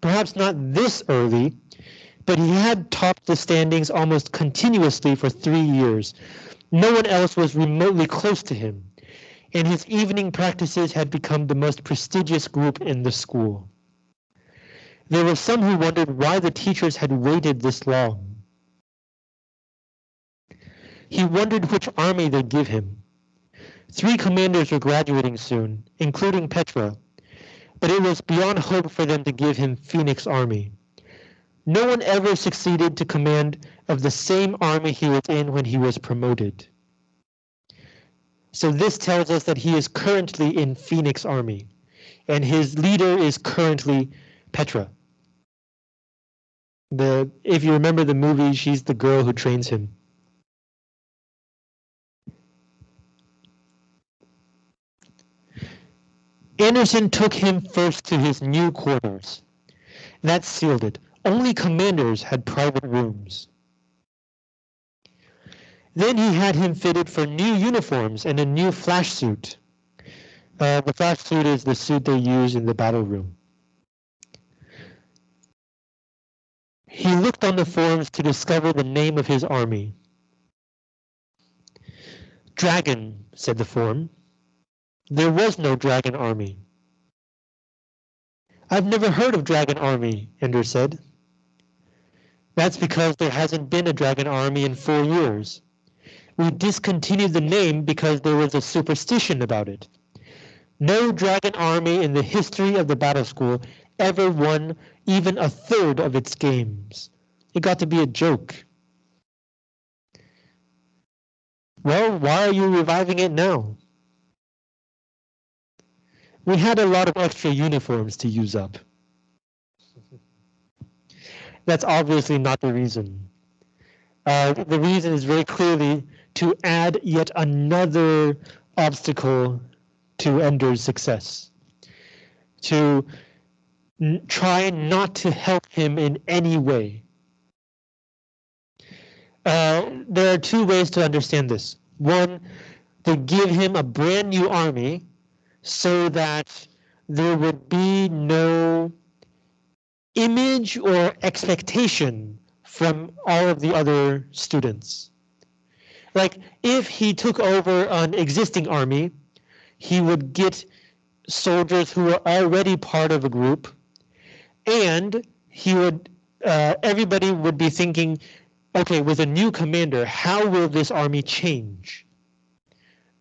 Perhaps not this early, but he had topped the standings almost continuously for three years. No one else was remotely close to him and his evening practices had become the most prestigious group in the school. There were some who wondered why the teachers had waited this long. He wondered which army they'd give him. Three commanders were graduating soon, including Petra, but it was beyond hope for them to give him Phoenix Army. No one ever succeeded to command of the same army he was in when he was promoted. So this tells us that he is currently in Phoenix Army, and his leader is currently Petra. The if you remember the movie, she's the girl who trains him. Anderson took him first to his new quarters. That sealed it. Only commanders had private rooms. Then he had him fitted for new uniforms and a new flash suit. Uh, the flash suit is the suit they use in the battle room. He looked on the forms to discover the name of his army. Dragon, said the form. There was no dragon army. I've never heard of dragon army, Ender said. That's because there hasn't been a dragon army in four years. We discontinued the name because there was a superstition about it. No dragon army in the history of the battle school ever won even a third of its games. It got to be a joke. Well, why are you reviving it now? We had a lot of extra uniforms to use up. That's obviously not the reason. Uh, the reason is very clearly to add yet another obstacle to Ender's success. To try not to help him in any way. Uh, there are two ways to understand this. One, to give him a brand new army so that there would be no image or expectation from all of the other students. Like if he took over an existing army, he would get soldiers who were already part of a group and he would uh, everybody would be thinking, okay, with a new commander, how will this army change?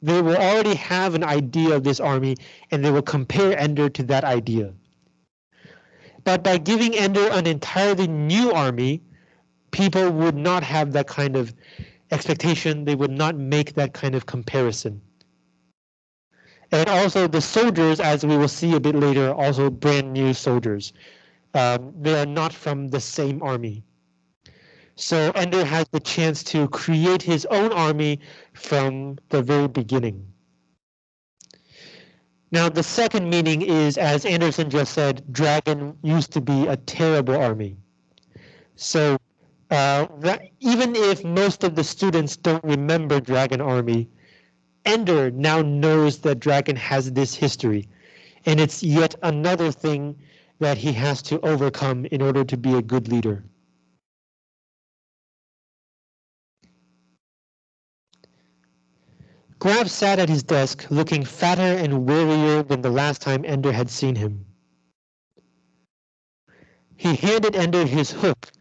They will already have an idea of this army and they will compare Ender to that idea. But by giving Ender an entirely new army, people would not have that kind of expectation. They would not make that kind of comparison. And also the soldiers, as we will see a bit later, also brand new soldiers. Um, they are not from the same army. So Ender has the chance to create his own army from the very beginning. Now the second meaning is, as Anderson just said, Dragon used to be a terrible army. So uh, even if most of the students don't remember Dragon Army, Ender now knows that Dragon has this history. And it's yet another thing that he has to overcome in order to be a good leader. Graff sat at his desk, looking fatter and wearier than the last time Ender had seen him. He handed Ender his hook,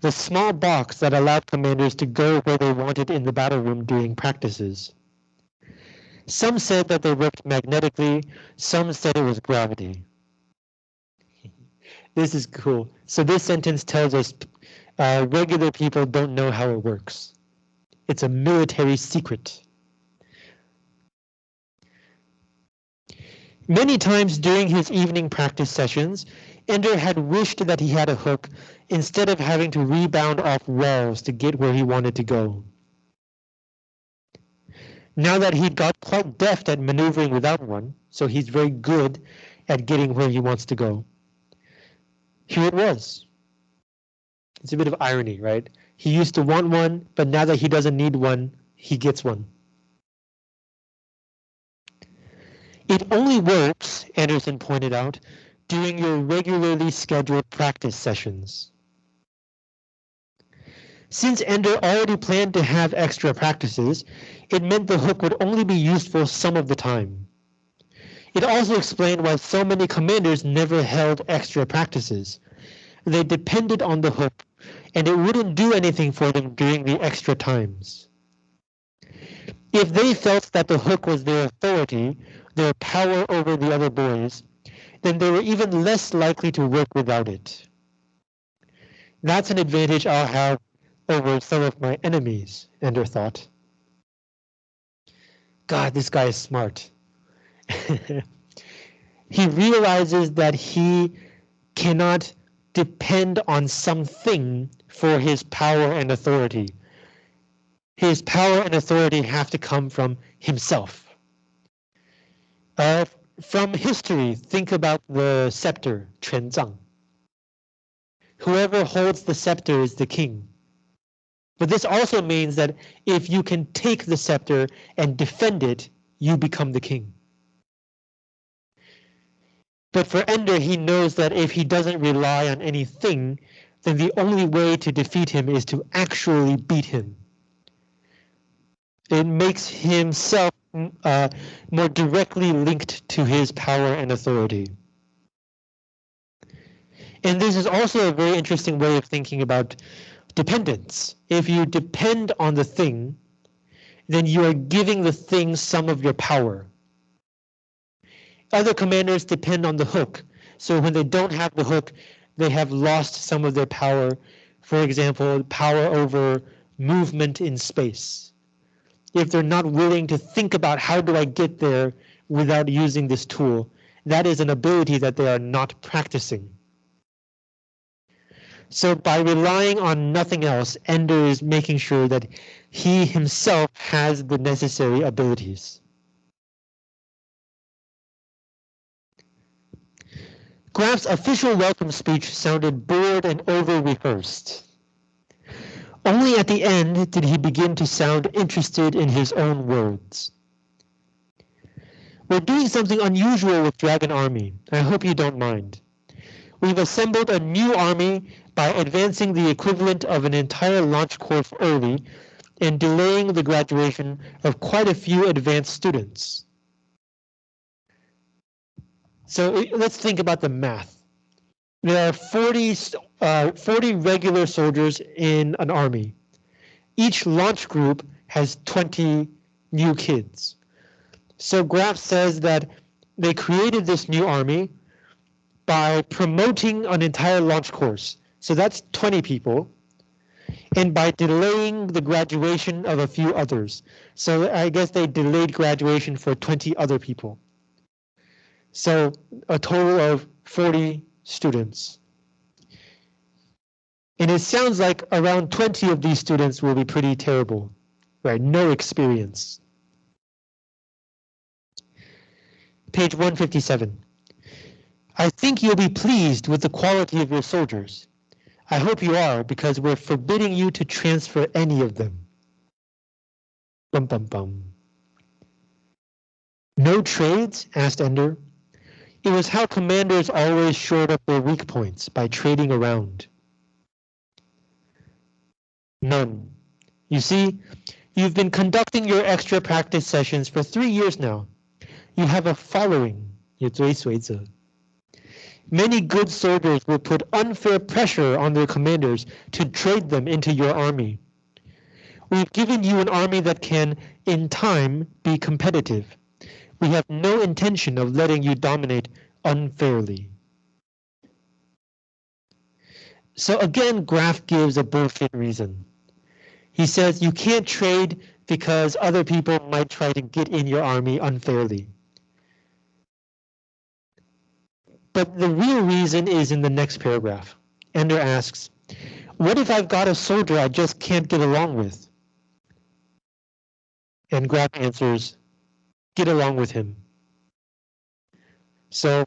the small box that allowed commanders to go where they wanted in the battle room during practices. Some said that they worked magnetically, some said it was gravity. This is cool. So this sentence tells us uh, regular people don't know how it works. It's a military secret. Many times during his evening practice sessions, Ender had wished that he had a hook instead of having to rebound off walls to get where he wanted to go. Now that he'd got quite deft at maneuvering without one, so he's very good at getting where he wants to go here it was. It's a bit of irony, right? He used to want one, but now that he doesn't need one, he gets one. It only works, Anderson pointed out, during your regularly scheduled practice sessions. Since Ender already planned to have extra practices, it meant the hook would only be useful some of the time. It also explained why so many commanders never held extra practices. They depended on the hook, and it wouldn't do anything for them during the extra times. If they felt that the hook was their authority, their power over the other boys, then they were even less likely to work without it. That's an advantage I'll have over some of my enemies, Ender thought. God, this guy is smart. he realizes that he cannot depend on something for his power and authority. His power and authority have to come from himself. Uh, from history, think about the scepter, Quanzang. Whoever holds the scepter is the king. But this also means that if you can take the scepter and defend it, you become the king. But for Ender, he knows that if he doesn't rely on anything, then the only way to defeat him is to actually beat him. It makes himself uh, more directly linked to his power and authority. And this is also a very interesting way of thinking about dependence. If you depend on the thing, then you are giving the thing some of your power. Other commanders depend on the hook. So when they don't have the hook, they have lost some of their power. For example, power over movement in space. If they're not willing to think about how do I get there without using this tool, that is an ability that they are not practicing. So by relying on nothing else, Ender is making sure that he himself has the necessary abilities. Graff's official welcome speech sounded bored and over-rehearsed. Only at the end did he begin to sound interested in his own words. We're doing something unusual with Dragon Army. I hope you don't mind. We've assembled a new army by advancing the equivalent of an entire launch course early and delaying the graduation of quite a few advanced students. So let's think about the math. There are 40, uh, 40 regular soldiers in an army. Each launch group has 20 new kids. So Graff says that they created this new army by promoting an entire launch course. So that's 20 people. And by delaying the graduation of a few others. So I guess they delayed graduation for 20 other people. So a total of 40 students. And it sounds like around 20 of these students will be pretty terrible, right? No experience. Page 157. I think you'll be pleased with the quality of your soldiers. I hope you are, because we're forbidding you to transfer any of them. Bum bum bum. No trades? asked Ender. It was how commanders always shored up their weak points, by trading around. None. You see, you've been conducting your extra practice sessions for three years now. You have a following, 有追随者. Many good soldiers will put unfair pressure on their commanders to trade them into your army. We've given you an army that can, in time, be competitive. We have no intention of letting you dominate unfairly. So again, Graff gives a bullshit reason. He says you can't trade because other people might try to get in your army unfairly. But the real reason is in the next paragraph. Ender asks, what if I've got a soldier I just can't get along with? And Graf answers, get along with him. So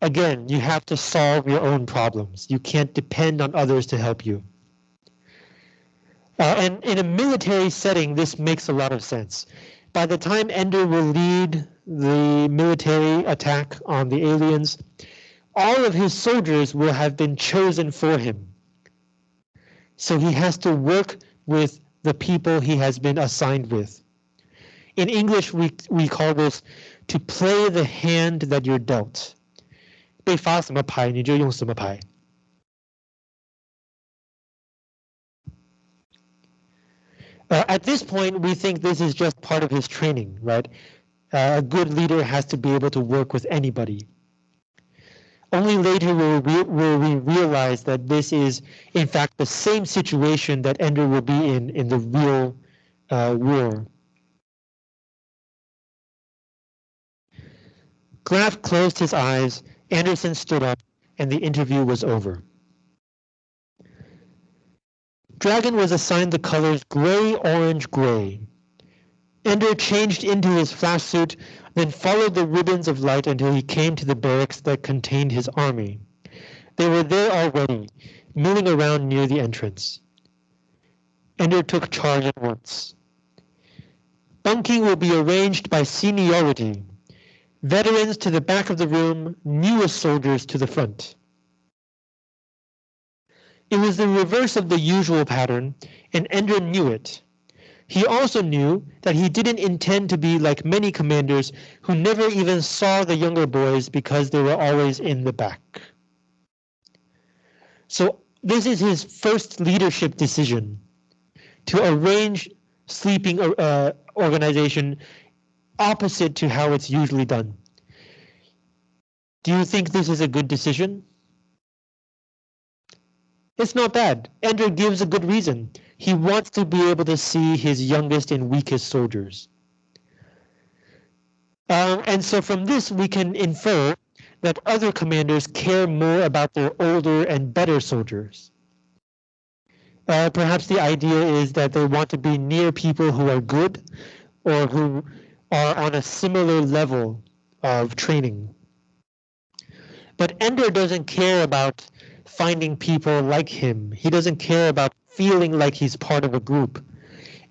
again, you have to solve your own problems. You can't depend on others to help you. Uh, and in a military setting, this makes a lot of sense. By the time Ender will lead the military attack on the aliens, all of his soldiers will have been chosen for him. So he has to work with the people he has been assigned with In English, we, we call this to play the hand that you're dealt. 被发什么牌你就用什么牌。Uh, at this point, we think this is just part of his training, right? Uh, a good leader has to be able to work with anybody. Only later will we, will we realize that this is, in fact, the same situation that Ender will be in in the real uh, war. Graff closed his eyes, Anderson stood up, and the interview was over. Dragon was assigned the colors gray, orange, gray. Ender changed into his flash suit, then followed the ribbons of light until he came to the barracks that contained his army. They were there already, milling around near the entrance. Ender took charge at once. Bunking will be arranged by seniority, Veterans to the back of the room, newest soldiers to the front. It was the reverse of the usual pattern, and Ender knew it. He also knew that he didn't intend to be like many commanders who never even saw the younger boys because they were always in the back. So this is his first leadership decision to arrange sleeping uh, organization opposite to how it's usually done. Do you think this is a good decision? It's not bad. Ender gives a good reason. He wants to be able to see his youngest and weakest soldiers. Um, and so from this, we can infer that other commanders care more about their older and better soldiers. Uh, perhaps the idea is that they want to be near people who are good or who are on a similar level of training. But Ender doesn't care about finding people like him. He doesn't care about feeling like he's part of a group.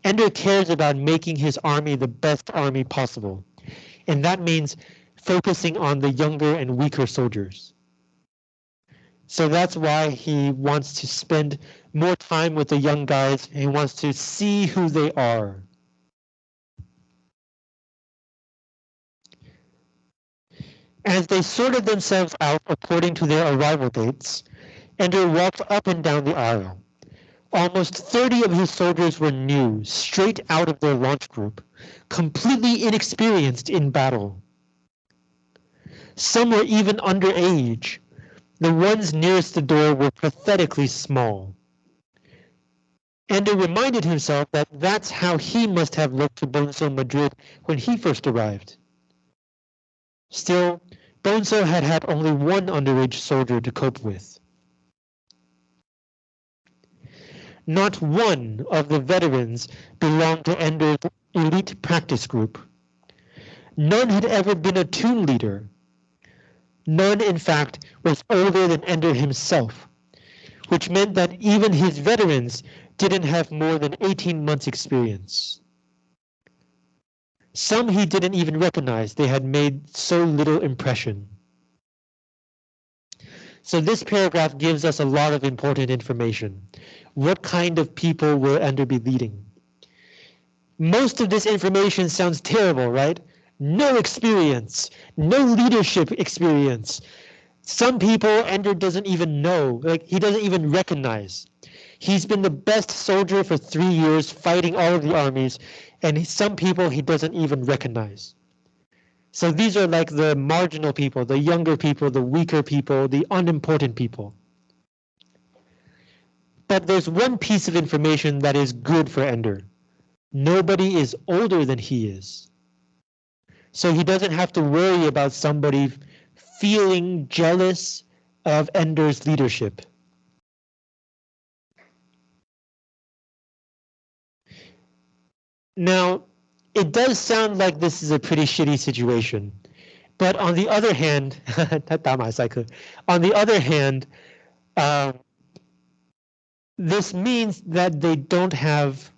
Ender cares about making his army the best army possible. And that means focusing on the younger and weaker soldiers. So that's why he wants to spend more time with the young guys. He wants to see who they are. As they sorted themselves out according to their arrival dates, Ender walked up and down the aisle. Almost 30 of his soldiers were new, straight out of their launch group, completely inexperienced in battle. Some were even underage. The ones nearest the door were pathetically small. Ender reminded himself that that's how he must have looked to Bonzo Madrid when he first arrived. Still, Bonzo had had only one underage soldier to cope with. Not one of the veterans belonged to Ender's elite practice group. None had ever been a toon leader, None, in fact, was older than Ender himself, which meant that even his veterans didn't have more than 18 months experience. Some he didn't even recognize, they had made so little impression. So this paragraph gives us a lot of important information. What kind of people will Ender be leading? Most of this information sounds terrible, right? no experience, no leadership experience. Some people Ender doesn't even know, like he doesn't even recognize. He's been the best soldier for three years fighting all of the armies, and some people he doesn't even recognize. So these are like the marginal people, the younger people, the weaker people, the unimportant people. But there's one piece of information that is good for Ender. Nobody is older than he is so he doesn't have to worry about somebody feeling jealous of Ender's leadership. Now, it does sound like this is a pretty shitty situation, but on the other hand, on the other hand, um, this means that they don't have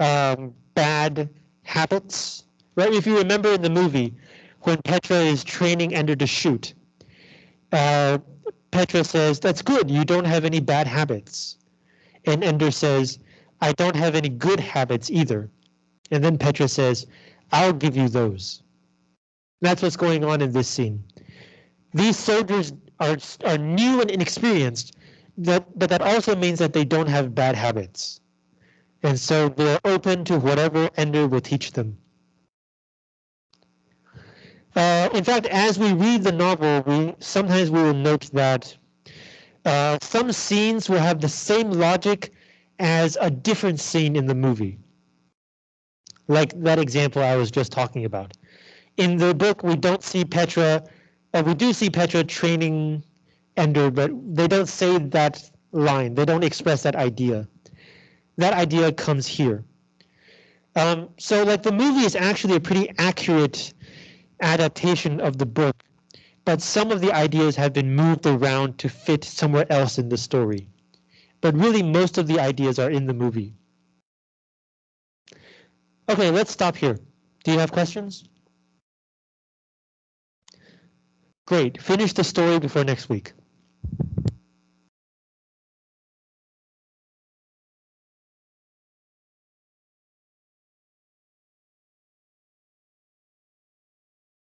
um, bad habits right? If you remember in the movie, when Petra is training Ender to shoot, uh, Petra says, that's good, you don't have any bad habits. And Ender says, I don't have any good habits either. And then Petra says, I'll give you those. That's what's going on in this scene. These soldiers are, are new and inexperienced, that, but that also means that they don't have bad habits. And so they're open to whatever Ender will teach them. Uh, in fact, as we read the novel, we sometimes we will note that uh, some scenes will have the same logic as a different scene in the movie. Like that example I was just talking about. In the book, we don't see Petra, uh, we do see Petra training Ender, but they don't say that line. They don't express that idea. That idea comes here. Um, so like the movie is actually a pretty accurate adaptation of the book, but some of the ideas have been moved around to fit somewhere else in the story. But really, most of the ideas are in the movie. Okay, let's stop here. Do you have questions? Great, finish the story before next week.